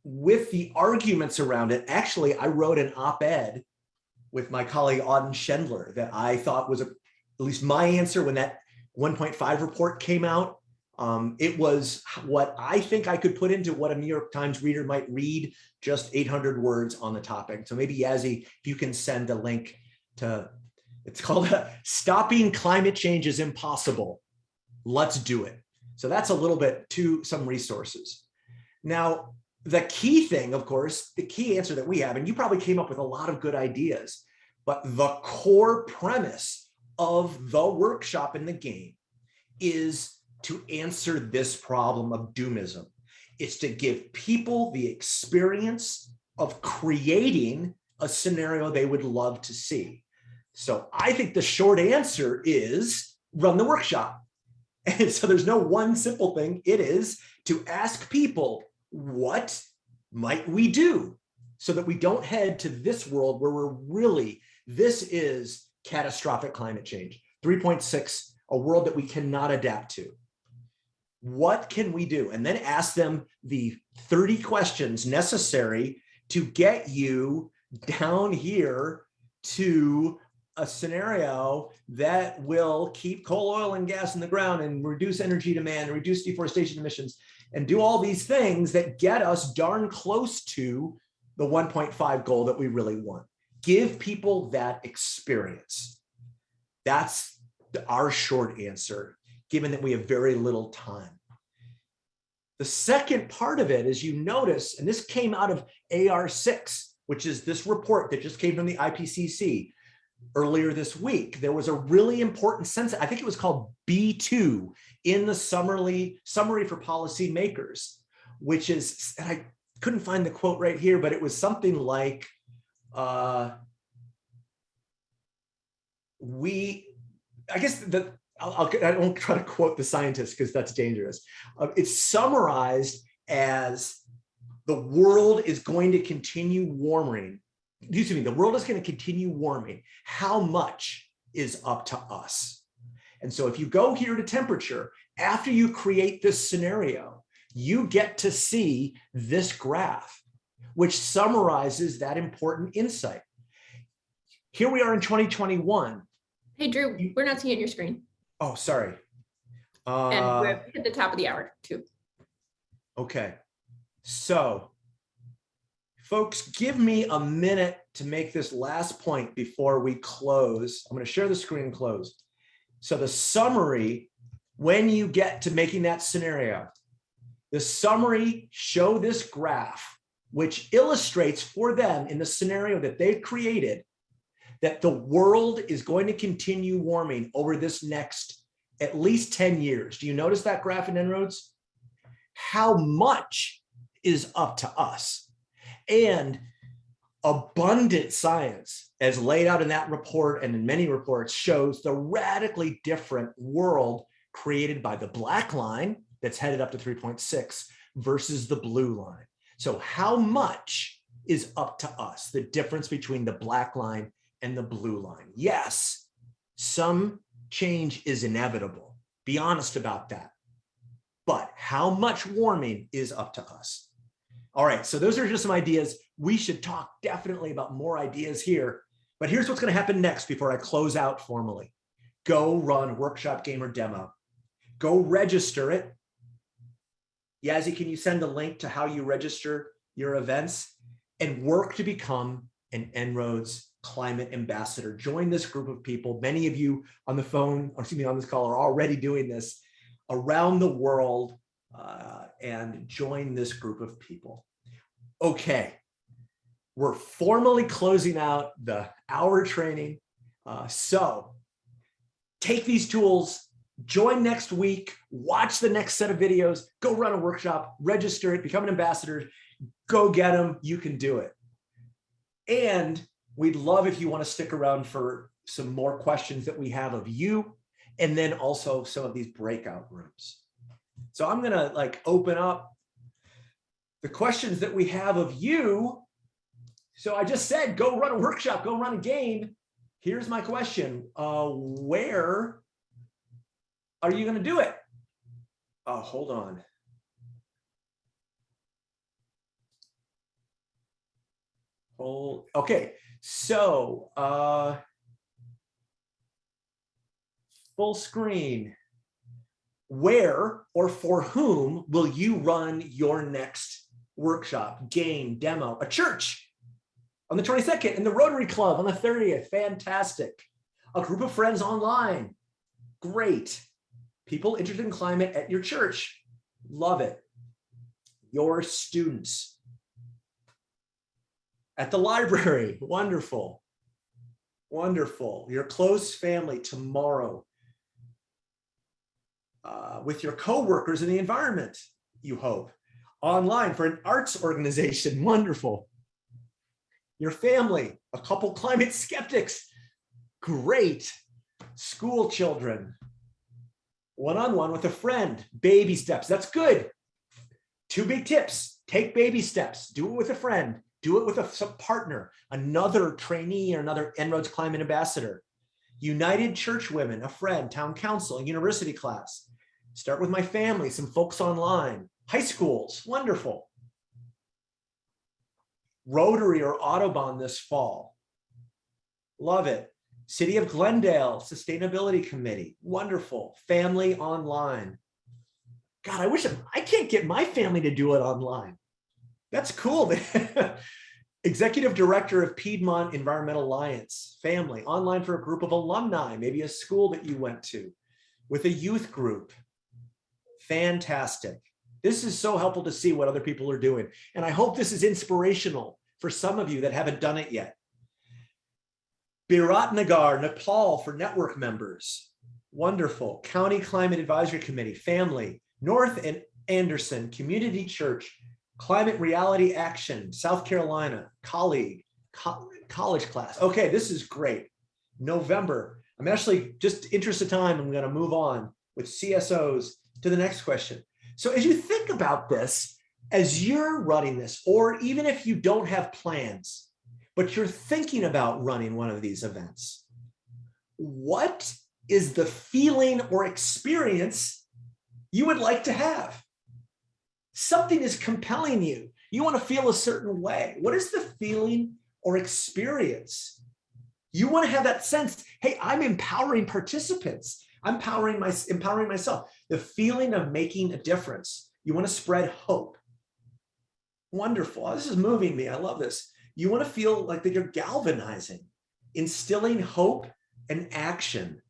with the arguments around it, actually, I wrote an op-ed with my colleague Auden Schendler that I thought was a, at least my answer when that 1.5 report came out. Um, it was what I think I could put into what a New York Times reader might read, just 800 words on the topic. So maybe Yazzie, if you can send a link to, it's called Stopping Climate Change is Impossible let's do it. So that's a little bit to some resources. Now, the key thing, of course, the key answer that we have, and you probably came up with a lot of good ideas, but the core premise of the workshop in the game is to answer this problem of doomism. It's to give people the experience of creating a scenario they would love to see. So I think the short answer is run the workshop. And so there's no one simple thing. It is to ask people, what might we do so that we don't head to this world where we're really, this is catastrophic climate change, 3.6, a world that we cannot adapt to. What can we do? And then ask them the 30 questions necessary to get you down here to a scenario that will keep coal, oil, and gas in the ground and reduce energy demand, and reduce deforestation emissions, and do all these things that get us darn close to the 1.5 goal that we really want. Give people that experience. That's our short answer, given that we have very little time. The second part of it is you notice, and this came out of AR6, which is this report that just came from the IPCC, earlier this week, there was a really important sense, I think it was called B2 in the summary, summary for policymakers, which is, and I couldn't find the quote right here, but it was something like, uh, we, I guess the, I'll, I'll, I won't try to quote the scientist because that's dangerous. Uh, it's summarized as the world is going to continue warming. Excuse me, the world is going to continue warming. How much is up to us? And so if you go here to temperature, after you create this scenario, you get to see this graph, which summarizes that important insight. Here we are in 2021. Hey, Drew, we're not seeing your screen. Oh, sorry. And Uh, we're at the top of the hour too. Okay, so folks, give me a minute to make this last point before we close. I'm going to share the screen and close. So the summary, when you get to making that scenario, the summary show this graph, which illustrates for them in the scenario that they've created, that the world is going to continue warming over this next at least 10 years. Do you notice that graph in En-ROADS? how much is up to us. And abundant science, as laid out in that report and in many reports, shows the radically different world created by the black line that's headed up to 3.6 versus the blue line. So how much is up to us, the difference between the black line and the blue line? Yes, some change is inevitable. Be honest about that but how much warming is up to us. All right, so those are just some ideas. We should talk definitely about more ideas here, but here's what's gonna happen next before I close out formally. Go run workshop game or demo. Go register it. Yazzie, can you send a link to how you register your events and work to become an En-ROADS climate ambassador. Join this group of people. Many of you on the phone, or excuse me, on this call are already doing this around the world uh, and join this group of people. Okay, we're formally closing out the hour training. Uh, so take these tools, join next week, watch the next set of videos, go run a workshop, register it, become an ambassador, go get them, you can do it. And we'd love if you want to stick around for some more questions that we have of you and then also some of these breakout rooms. So I'm gonna like open up the questions that we have of you. So I just said, go run a workshop, go run a game. Here's my question. Uh, where are you gonna do it? Oh, hold on. Hold, okay, so uh, full screen. Where or for whom will you run your next workshop, game, demo, a church on the 22nd in the Rotary Club on the 30th? Fantastic. A group of friends online. Great. People interested in climate at your church. Love it. Your students. At the library. Wonderful. Wonderful. Your close family tomorrow uh, with your coworkers in the environment, you hope. Online for an arts organization, wonderful. Your family, a couple climate skeptics, great. School children, one-on-one -on -one with a friend, baby steps, that's good. Two big tips, take baby steps, do it with a friend, do it with a partner, another trainee or another En-ROADS climate ambassador. United Church Women, a friend, town council, university class. Start with my family, some folks online, high schools, wonderful. Rotary or Audubon this fall. Love it. City of Glendale Sustainability Committee, wonderful. Family online. God, I wish I can't get my family to do it online. That's cool. Executive Director of Piedmont Environmental Alliance, family, online for a group of alumni, maybe a school that you went to, with a youth group. Fantastic. This is so helpful to see what other people are doing. And I hope this is inspirational for some of you that haven't done it yet. Biratnagar, Nepal for network members. Wonderful. County Climate Advisory Committee, family, North and Anderson Community Church, Climate Reality Action, South Carolina, colleague, co college class. Okay, this is great. November, I'm actually just interest of time, I'm gonna move on with CSOs to the next question. So as you think about this, as you're running this, or even if you don't have plans, but you're thinking about running one of these events, what is the feeling or experience you would like to have? Something is compelling you. You want to feel a certain way. What is the feeling or experience? You want to have that sense, hey, I'm empowering participants. I'm empowering, my, empowering myself. The feeling of making a difference. You want to spread hope. Wonderful. This is moving me. I love this. You want to feel like that you're galvanizing, instilling hope and action.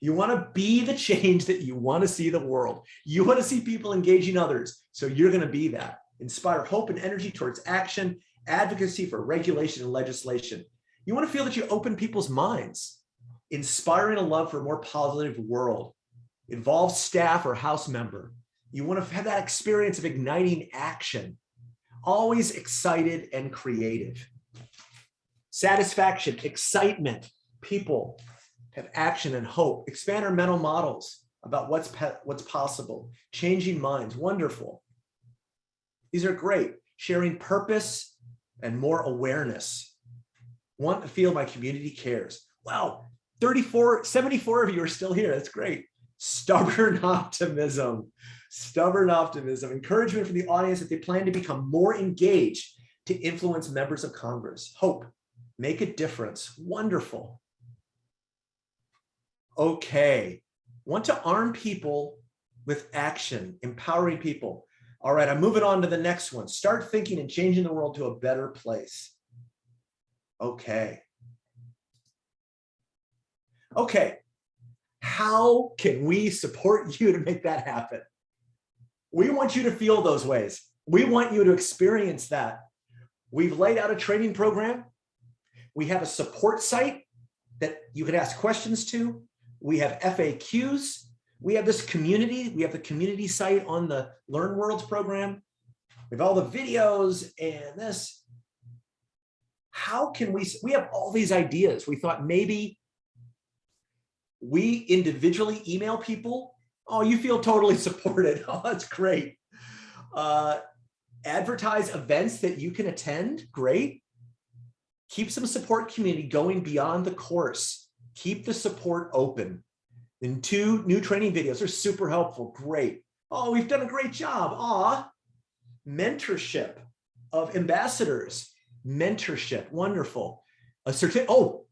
You want to be the change that you want to see the world. You want to see people engaging others. So you're going to be that. Inspire hope and energy towards action, advocacy for regulation and legislation. You want to feel that you open people's minds, inspiring a love for a more positive world. Involve staff or house member. You want to have that experience of igniting action. Always excited and creative. Satisfaction, excitement, people, have action and hope, expand our mental models about what's, what's possible, changing minds, wonderful. These are great, sharing purpose and more awareness. Want to feel my community cares. Wow, 34, 74 of you are still here, that's great. Stubborn optimism, stubborn optimism, encouragement from the audience that they plan to become more engaged to influence members of Congress. Hope, make a difference, wonderful okay. Want to arm people with action, empowering people. All right, I'm moving on to the next one. Start thinking and changing the world to a better place. Okay. Okay, how can we support you to make that happen? We want you to feel those ways. We want you to experience that. We've laid out a training program. We have a support site that you can ask questions to we have FAQs, we have this community, we have the community site on the Learn Worlds program, we have all the videos and this. How can we, we have all these ideas. We thought maybe we individually email people. Oh, you feel totally supported. Oh, that's great. Uh, advertise events that you can attend. Great. Keep some support community going beyond the course keep the support open. And two new training videos are super helpful. Great. Oh, we've done a great job. Ah, mentorship of ambassadors. Mentorship. Wonderful. A certificate. Oh,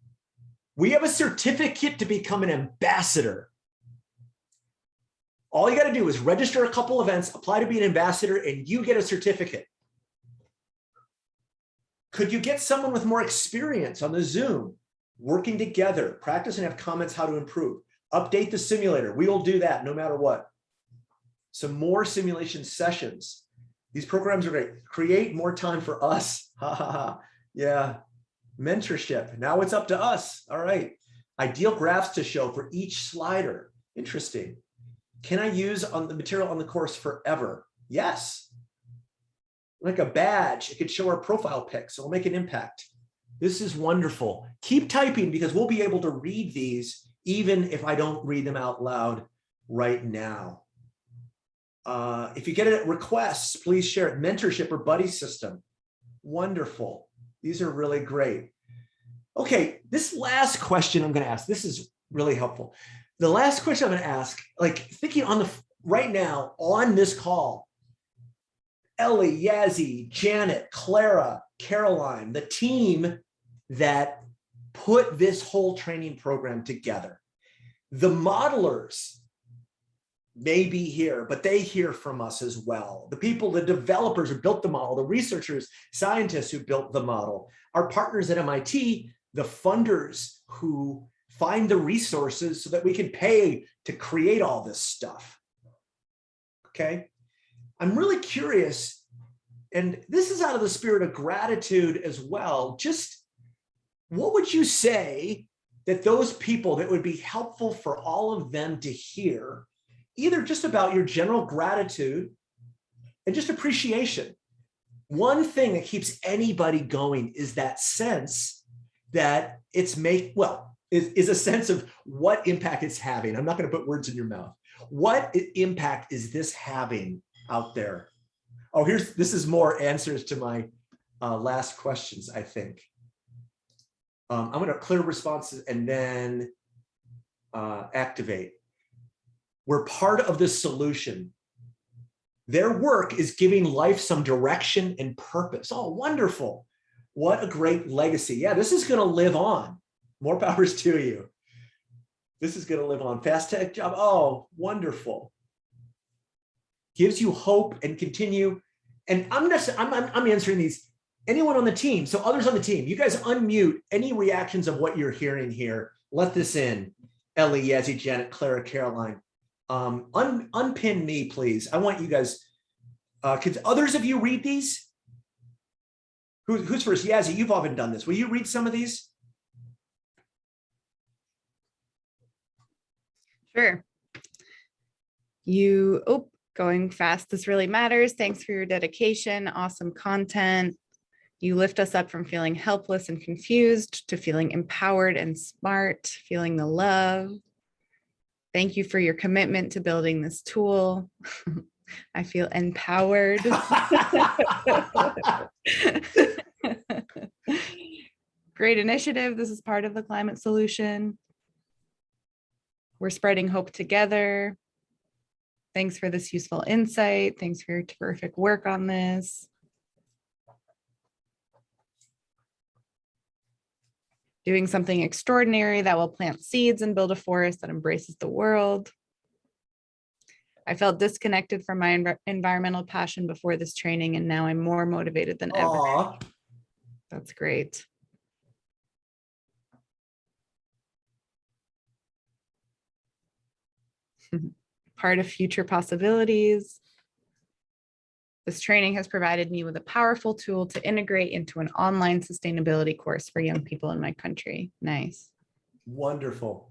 we have a certificate to become an ambassador. All you got to do is register a couple events, apply to be an ambassador, and you get a certificate. Could you get someone with more experience on the Zoom? Working together, practice and have comments how to improve. Update the simulator. We will do that no matter what. Some more simulation sessions. These programs are great. Create more time for us. Ha ha ha. Yeah. Mentorship. Now it's up to us. All right. Ideal graphs to show for each slider. Interesting. Can I use on the material on the course forever? Yes. Like a badge, it could show our profile pic, so it'll make an impact. This is wonderful. Keep typing because we'll be able to read these even if I don't read them out loud right now. Uh, if you get it requests, please share it. Mentorship or buddy system. Wonderful. These are really great. Okay, this last question I'm going to ask, this is really helpful. The last question I'm going to ask, like thinking on the right now on this call, Ellie, Yazzie, Janet, Clara, Caroline, the team that put this whole training program together. The modelers may be here, but they hear from us as well. The people, the developers who built the model, the researchers, scientists who built the model, our partners at MIT, the funders who find the resources so that we can pay to create all this stuff. Okay. I'm really curious, and this is out of the spirit of gratitude as well, just what would you say that those people that would be helpful for all of them to hear, either just about your general gratitude and just appreciation. One thing that keeps anybody going is that sense that it's make, well, is, is a sense of what impact it's having. I'm not going to put words in your mouth. What impact is this having out there? Oh, here's, this is more answers to my uh, last questions, I think. Um, I'm going to clear responses and then uh, activate. We're part of the solution. Their work is giving life some direction and purpose. Oh, wonderful. What a great legacy. Yeah, this is going to live on. More powers to you. This is going to live on. Fast tech job. Oh, wonderful. Gives you hope and continue. And I'm just, I'm, I'm, I'm answering these. Anyone on the team, so others on the team, you guys unmute any reactions of what you're hearing here. Let this in. Ellie, Yazzie, Janet, Clara, Caroline. Um, un, unpin me, please. I want you guys. Uh, could others of you read these? Who, who's first? Yazzie, you've often done this. Will you read some of these? Sure. You, oh, going fast. This really matters. Thanks for your dedication. Awesome content. You lift us up from feeling helpless and confused to feeling empowered and smart, feeling the love. Thank you for your commitment to building this tool. I feel empowered. Great initiative. This is part of the climate solution. We're spreading hope together. Thanks for this useful insight. Thanks for your terrific work on this. Doing something extraordinary that will plant seeds and build a forest that embraces the world. I felt disconnected from my env- environmental passion before this training, and now I'm more motivated than ever. Aw, That's great. Part of future possibilities. This training has provided me with a powerful tool to integrate into an online sustainability course for young people in my country. Nice. wonderful.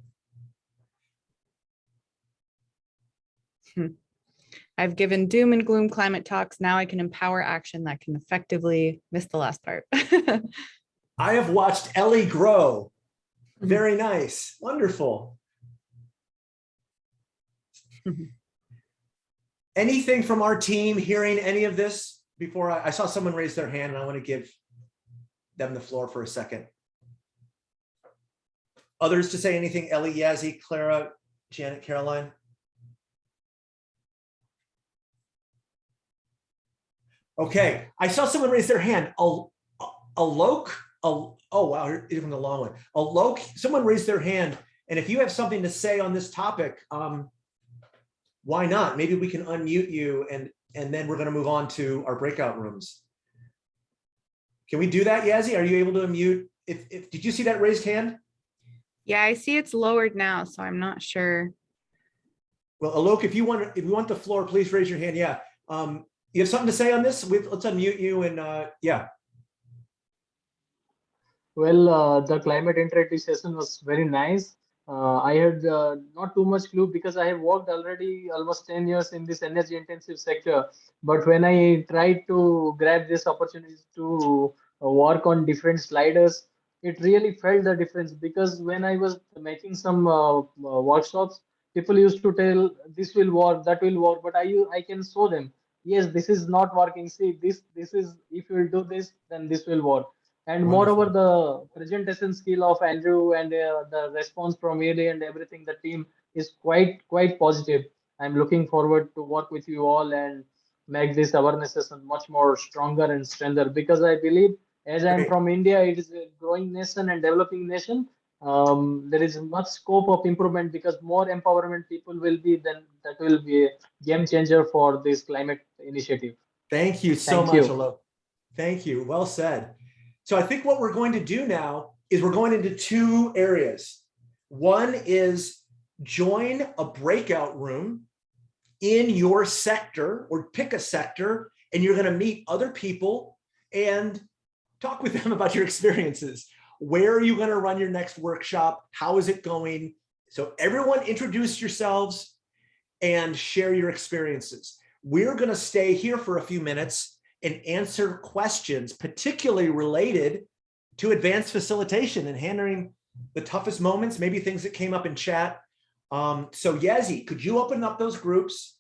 I've given doom and gloom climate talks. Now I can empower action that can effectively, miss the last part. I have watched Ellie grow. Mhm. Very nice, wonderful. Anything from our team hearing any of this before I, I saw someone raise their hand and I want to give them the floor for a second. Others to say anything, Ellie, Yazzie, Clara, Janet, Caroline? Okay, I saw someone raise their hand. Alok, Al- oh wow, even the long one. A Alok, someone raised their hand. And if you have something to say on this topic, um, why not? Maybe we can unmute you and, and then we're gonna move on to our breakout rooms. Can we do that, Yazzie? Are you able to unmute? If, if, did you see that raised hand? Yeah, I see it's lowered now, so I'm not sure. Well, Alok, if you want, if you want the floor, please raise your hand. Yeah. Um, you have something to say on this? We, let's unmute you and, uh, yeah. Well, uh, the climate interactive session was very nice. Uh, I had uh, not too much clue because I have worked already almost 10 years in this energy intensive sector. But when I tried to grab this opportunity to uh, work on different sliders, it really felt the difference because when I was making some uh, uh, workshops, people used to tell this will work, that will work, but I, I can show them, yes, this is not working. See, this, this is, if you will do this, then this will work. And moreover, the presentation skill of Andrew and uh, the response from Eli and everything, the team is quite quite positive. I'm looking forward to work with you all and make this awareness session much more stronger and stronger because I believe as I'm from India, it is a growing nation and developing nation. Um, there is much scope of improvement because more empowerment people will be, then that will be a game changer for this climate initiative. Thank you so Thank much, you. Alok. Thank you. Well said. So I think what we're going to do now is we're going into two areas. One is join a breakout room in your sector or pick a sector and you're going to meet other people and talk with them about your experiences. Where are you going to run your next workshop? How is it going? So everyone introduce yourselves and share your experiences. We're going to stay here for a few minutes and answer questions particularly related to advanced facilitation and handling the toughest moments, maybe things that came up in chat. Um, so Yazzie, could you open up those groups?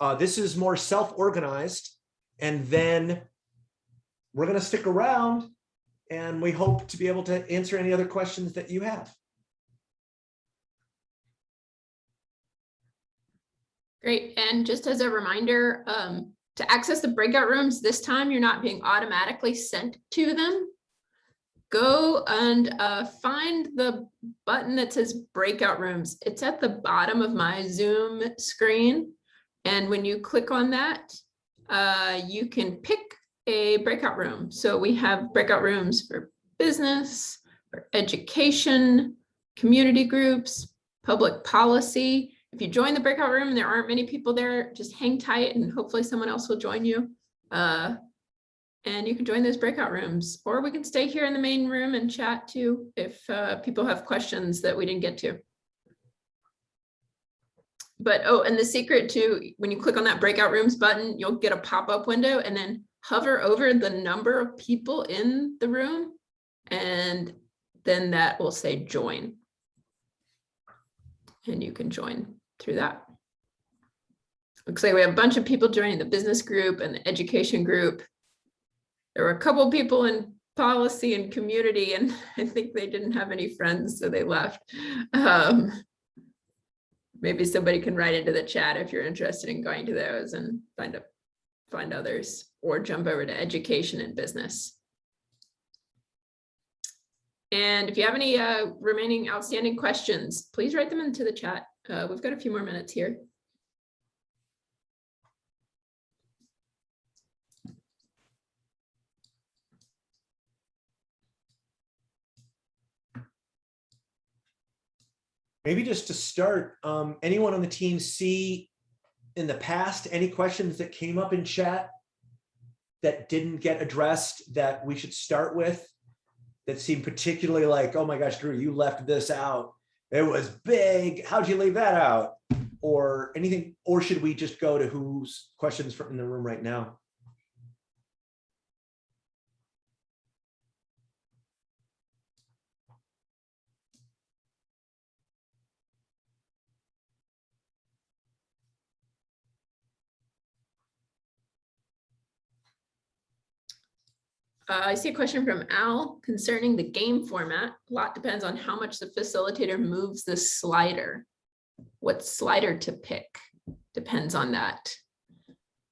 Uh, this is more self-organized and then we're gonna stick around and we hope to be able to answer any other questions that you have. Great, and just as a reminder, um, to access the breakout rooms, this time you're not being automatically sent to them. Go and uh, find the button that says breakout rooms. It's at the bottom of my Zoom screen. And when you click on that, uh, you can pick a breakout room. So we have breakout rooms for business, for education, community groups, public policy. If you join the breakout room and there aren't many people there, just hang tight and hopefully someone else will join you. Uh, and you can join those breakout rooms, or we can stay here in the main room and chat too if uh, people have questions that we didn't get to. But oh, and the secret too, when you click on that breakout rooms button, you'll get a pop-up window and then hover over the number of people in the room. And then that will say join. And you can join through that. Looks like we have a bunch of people joining the business group and the education group. There were a couple people in policy and community, and I think they didn't have any friends, so they left. Um, maybe somebody can write into the chat if you're interested in going to those and find find others, or jump over to education and business. And if you have any uh, remaining outstanding questions, please write them into the chat. Uh, we've got a few more minutes here. Maybe just to start, um, anyone on the team see in the past, any questions that came up in chat that didn't get addressed that we should start with? That seemed particularly like, oh my gosh, Drew, you left this out. It was big. How'd you leave that out? Or anything, or should we just go to whose questions from in the room right now? Uh, I see a question from Al concerning the game format. A lot depends on how much the facilitator moves the slider. What slider to pick depends on that.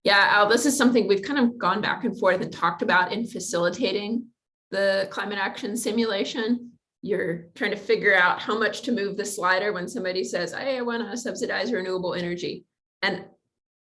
Yeah, Al, this is something we've kind of gone back and forth and talked about in facilitating the climate action simulation. You're trying to figure out how much to move the slider when somebody says, hey, I want to subsidize renewable energy. And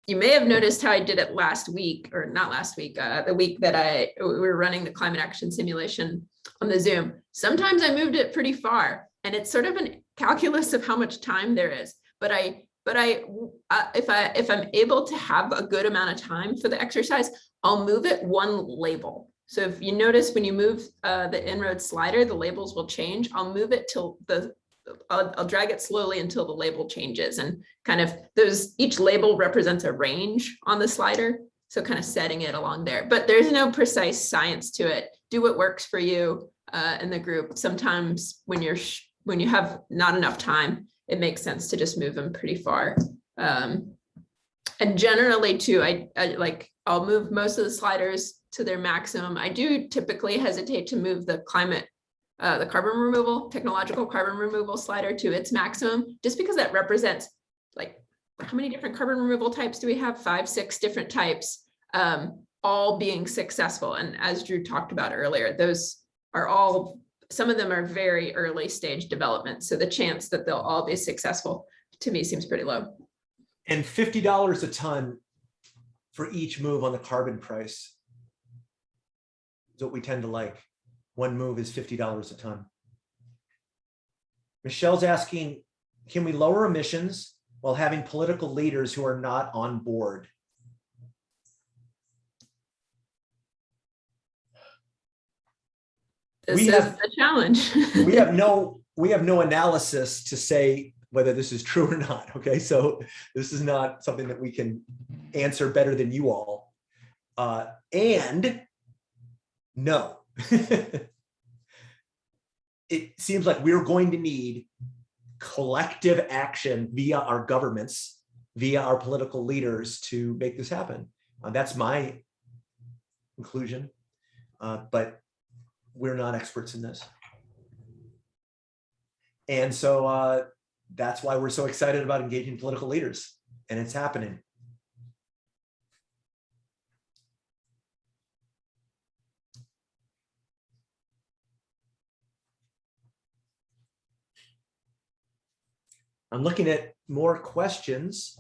you may have noticed how I did it last week, or not last week, uh, the week that I we were running the climate action simulation on the Zoom. Sometimes I moved it pretty far, and it's sort of a calculus of how much time there is. But I, but I, uh, if I if I'm able to have a good amount of time for the exercise, I'll move it one label. So if you notice when you move uh, the En-ROAD slider, the labels will change. I'll move it till the I'll, I'll, drag it slowly until the label changes and kind of those each label represents a range on the slider. So kind of setting it along there, but there's no precise science to it. Do what works for you uh, in the group. Sometimes when you're when you have not enough time, it makes sense to just move them pretty far. Um, and generally too, I, I like I'll move most of the sliders to their maximum. I do typically hesitate to move the climate uh, the carbon removal, technological carbon removal slider to its maximum, just because that represents like how many different carbon removal types do we have? Five, six different types, um, all being successful. And as Drew talked about earlier, those are all, some of them are very early stage development. So the chance that they'll all be successful to me seems pretty low. And $50 a ton for each move on the carbon price is what we tend to like one move is $50 a ton. Michelle's asking, can we lower emissions while having political leaders who are not on board? This we is have, the challenge. we have no we have no analysis to say whether this is true or not. Okay, so this is not something that we can answer better than you all. Uh, and no, it seems like we're going to need collective action via our governments, via our political leaders to make this happen. Uh, that's my conclusion. Uh, but we're not experts in this. And so uh, that's why we're so excited about engaging political leaders and it's happening. I'm looking at more questions.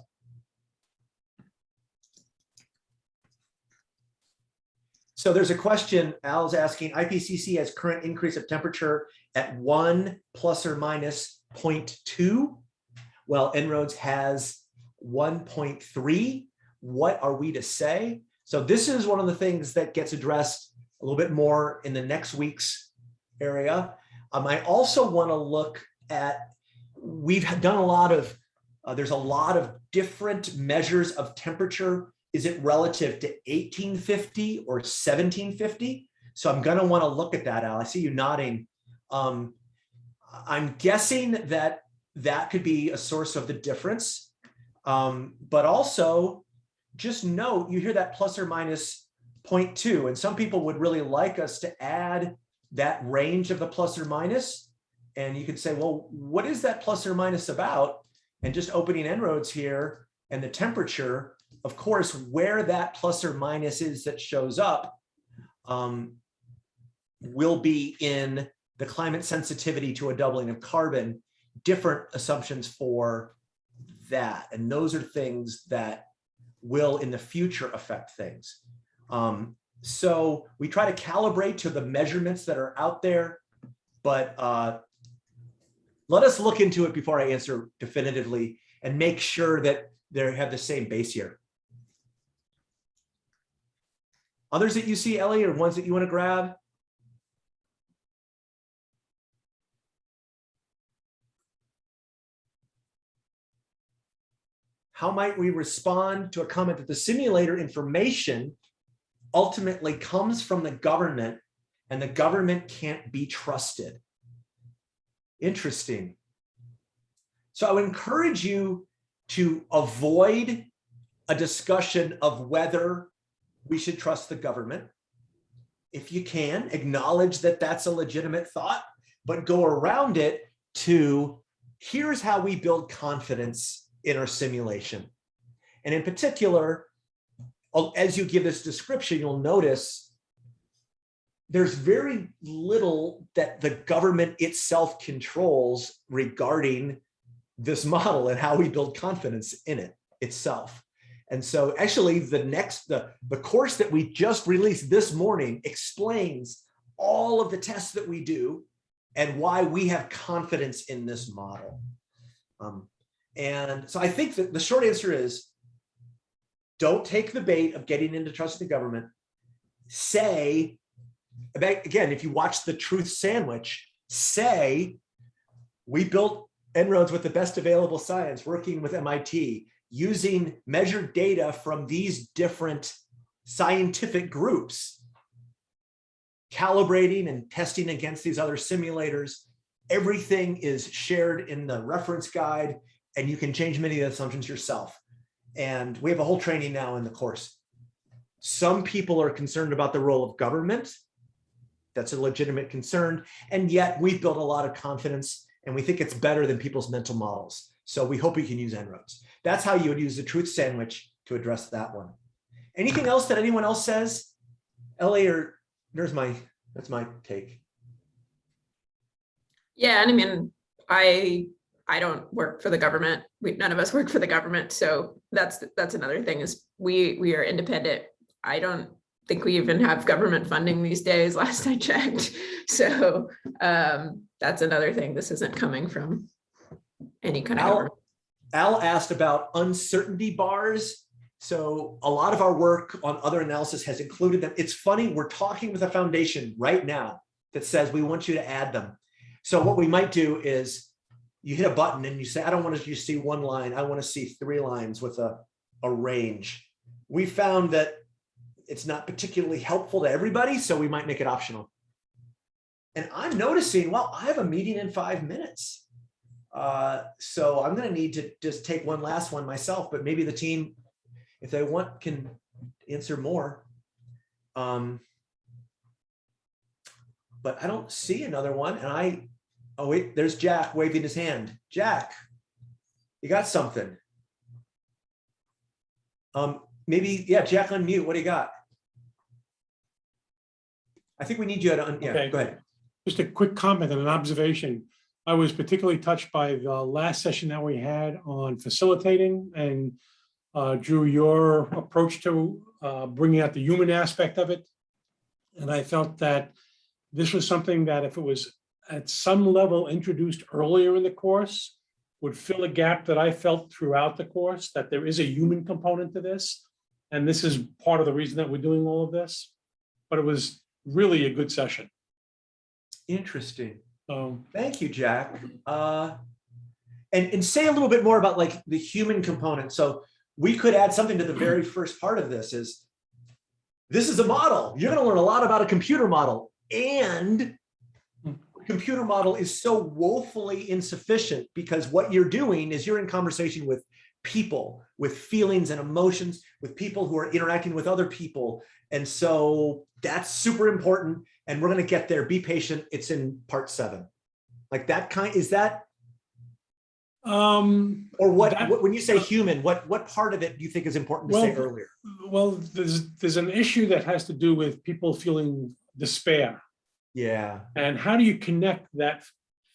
So there's a question, Al's asking, IPCC has current increase of temperature at one plus or minus 0.2, Well, En-ROADS has 1.3. What are we to say? So this is one of the things that gets addressed a little bit more in the next week's area. Um, I also want to look at, we've done a lot of, uh, there's a lot of different measures of temperature is it relative to 1850 or 1750? So I'm going to want to look at that, Al. I see you nodding. Um, I'm guessing that that could be a source of the difference. Um, but also just note, you hear that plus or minus 0.2, and some people would really like us to add that range of the plus or minus. And you could say, well, what is that plus or minus about? And just opening En-ROADS here and the temperature, of course, where that plus or minus is that shows up um, will be in the climate sensitivity to a doubling of carbon, different assumptions for that. And those are things that will in the future affect things. Um, so we try to calibrate to the measurements that are out there, but uh, let us look into it before I answer definitively and make sure that they have the same base here. Others that you see, Ellie, or ones that you want to grab? How might we respond to a comment that the simulator information ultimately comes from the government and the government can't be trusted? Interesting. So I would encourage you to avoid a discussion of whether we should trust the government. If you can, acknowledge that that's a legitimate thought, but go around it to here's how we build confidence in our simulation. And in particular, as you give this description, you'll notice there's very little that the government itself controls regarding this model and how we build confidence in it itself. And so actually the next, the, the course that we just released this morning explains all of the tests that we do and why we have confidence in this model. Um, and so I think that the short answer is don't take the bait of getting into trust the government. Say, again, if you watch the truth sandwich, say, we built En-ROADS with the best available science working with MIT using measured data from these different scientific groups, calibrating and testing against these other simulators. Everything is shared in the reference guide and you can change many of the assumptions yourself. And we have a whole training now in the course. Some people are concerned about the role of government. That's a legitimate concern. And yet we've built a lot of confidence and we think it's better than people's mental models. So we hope we can use En-ROADS. That's how you would use the truth sandwich to address that one. Anything else that anyone else says? LA or there's my, that's my take. Yeah, and I mean, I I don't work for the government. We none of us work for the government, so that's that's another thing is we we are independent. I don't think we even have government funding these days. Last I checked, so um, that's another thing. This isn't coming from any kind of government. Al asked about uncertainty bars. So a lot of our work on other analysis has included them. It's funny, we're talking with a foundation right now that says we want you to add them. So what we might do is you hit a button and you say, I don't want to just see one line. I want to see three lines with a, a range. We found that it's not particularly helpful to everybody, so we might make it optional. And I'm noticing, well, I have a meeting in five minutes. Uh, so I'm gonna need to just take one last one myself, but maybe the team, if they want, can answer more. Um, but I don't see another one and I, oh wait, there's Jack waving his hand. Jack, you got something? Um, maybe, yeah, Jack unmute. What do you got? I think we need you to, un- yeah, Okay. go ahead. Just a quick comment and an observation. I was particularly touched by the last session that we had on facilitating and uh, Drew, your approach to uh, bringing out the human aspect of it. And I felt that this was something that if it was at some level introduced earlier in the course, would fill a gap that I felt throughout the course, that there is a human component to this. And this is part of the reason that we're doing all of this. But it was really a good session. Interesting. So Thank you, Jack. Uh, and, and say a little bit more about like the human component. So we could add something to the very first part of this is this is a model. You're going to learn a lot about a computer model and computer model is so woefully insufficient because what you're doing is you're in conversation with people with feelings and emotions with people who are interacting with other people. And so that's super important and we're going to get there. Be patient. It's in part seven. Like that kind is that um, or what, That- what when you say human what what part of it do you think is important to say earlier? well, there's, there's an issue that has to do with people feeling despair. yeah. And how do you connect that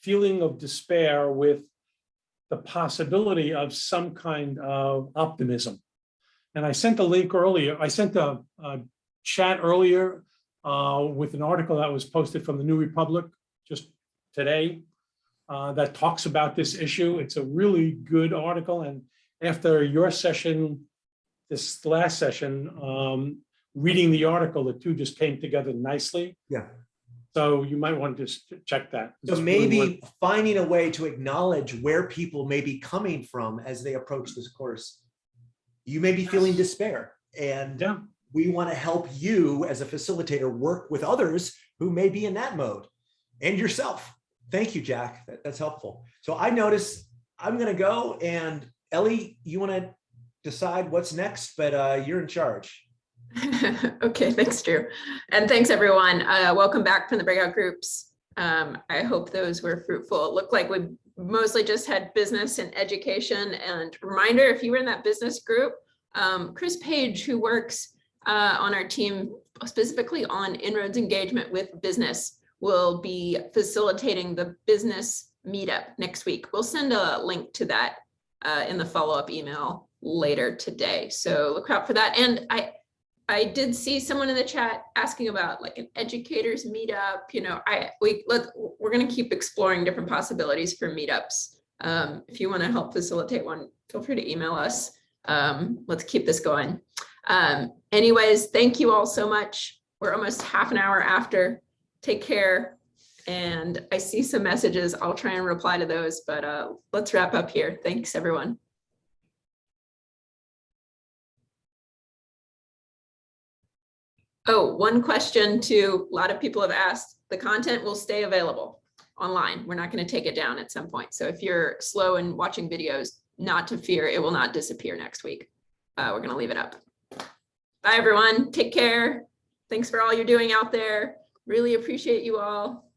feeling of despair with the possibility of some kind of optimism? And I sent a link earlier, I sent a, a chat earlier uh, with an article that was posted from the New Republic just today uh, that talks about this issue. It's a really good article. And after your session, this last session, um, reading the article, the two just came together nicely. yeah So you might want to just check that. so It's really maybe finding a way to acknowledge where people may be coming from as they approach this course you may be feeling despair and Yeah, we want to help you as a facilitator work with others who may be in that mode and yourself. Thank you, Jack. That- that's helpful. So I notice I'm going to go and Ellie, you want to decide what's next, but uh, you're in charge. Okay, thanks, Drew. And thanks, everyone. Uh, welcome back from the breakout groups. Um, I hope those were fruitful. It looked like we mostly just had business and education. And reminder, if you were in that business group, um, Chris Page, who works uh, on our team specifically on En-ROADS engagement with business, will be facilitating the business meetup next week. We'll send a link to that uh, in the follow-up email later today. So look out for that. And I, I did see someone in the chat asking about like an educators meetup, you know, I, we, let, we're gonna keep exploring different possibilities for meetups. Um, if you wanna help facilitate one, feel free to email us. Um, let's keep this going. Um, anyways, thank you all so much. We're almost half an hour after. Take care. And I see some messages. I'll try and reply to those, but uh, let's wrap up here. Thanks, everyone. Oh, one question to a lot of people have asked, the content will stay available online. We're not going to take it down at some point. So if you're slow in watching videos, not to fear, it will not disappear next week. Uh, we're going to leave it up. Bye, everyone. Take care. Thanks for all you're doing out there. Really appreciate you all.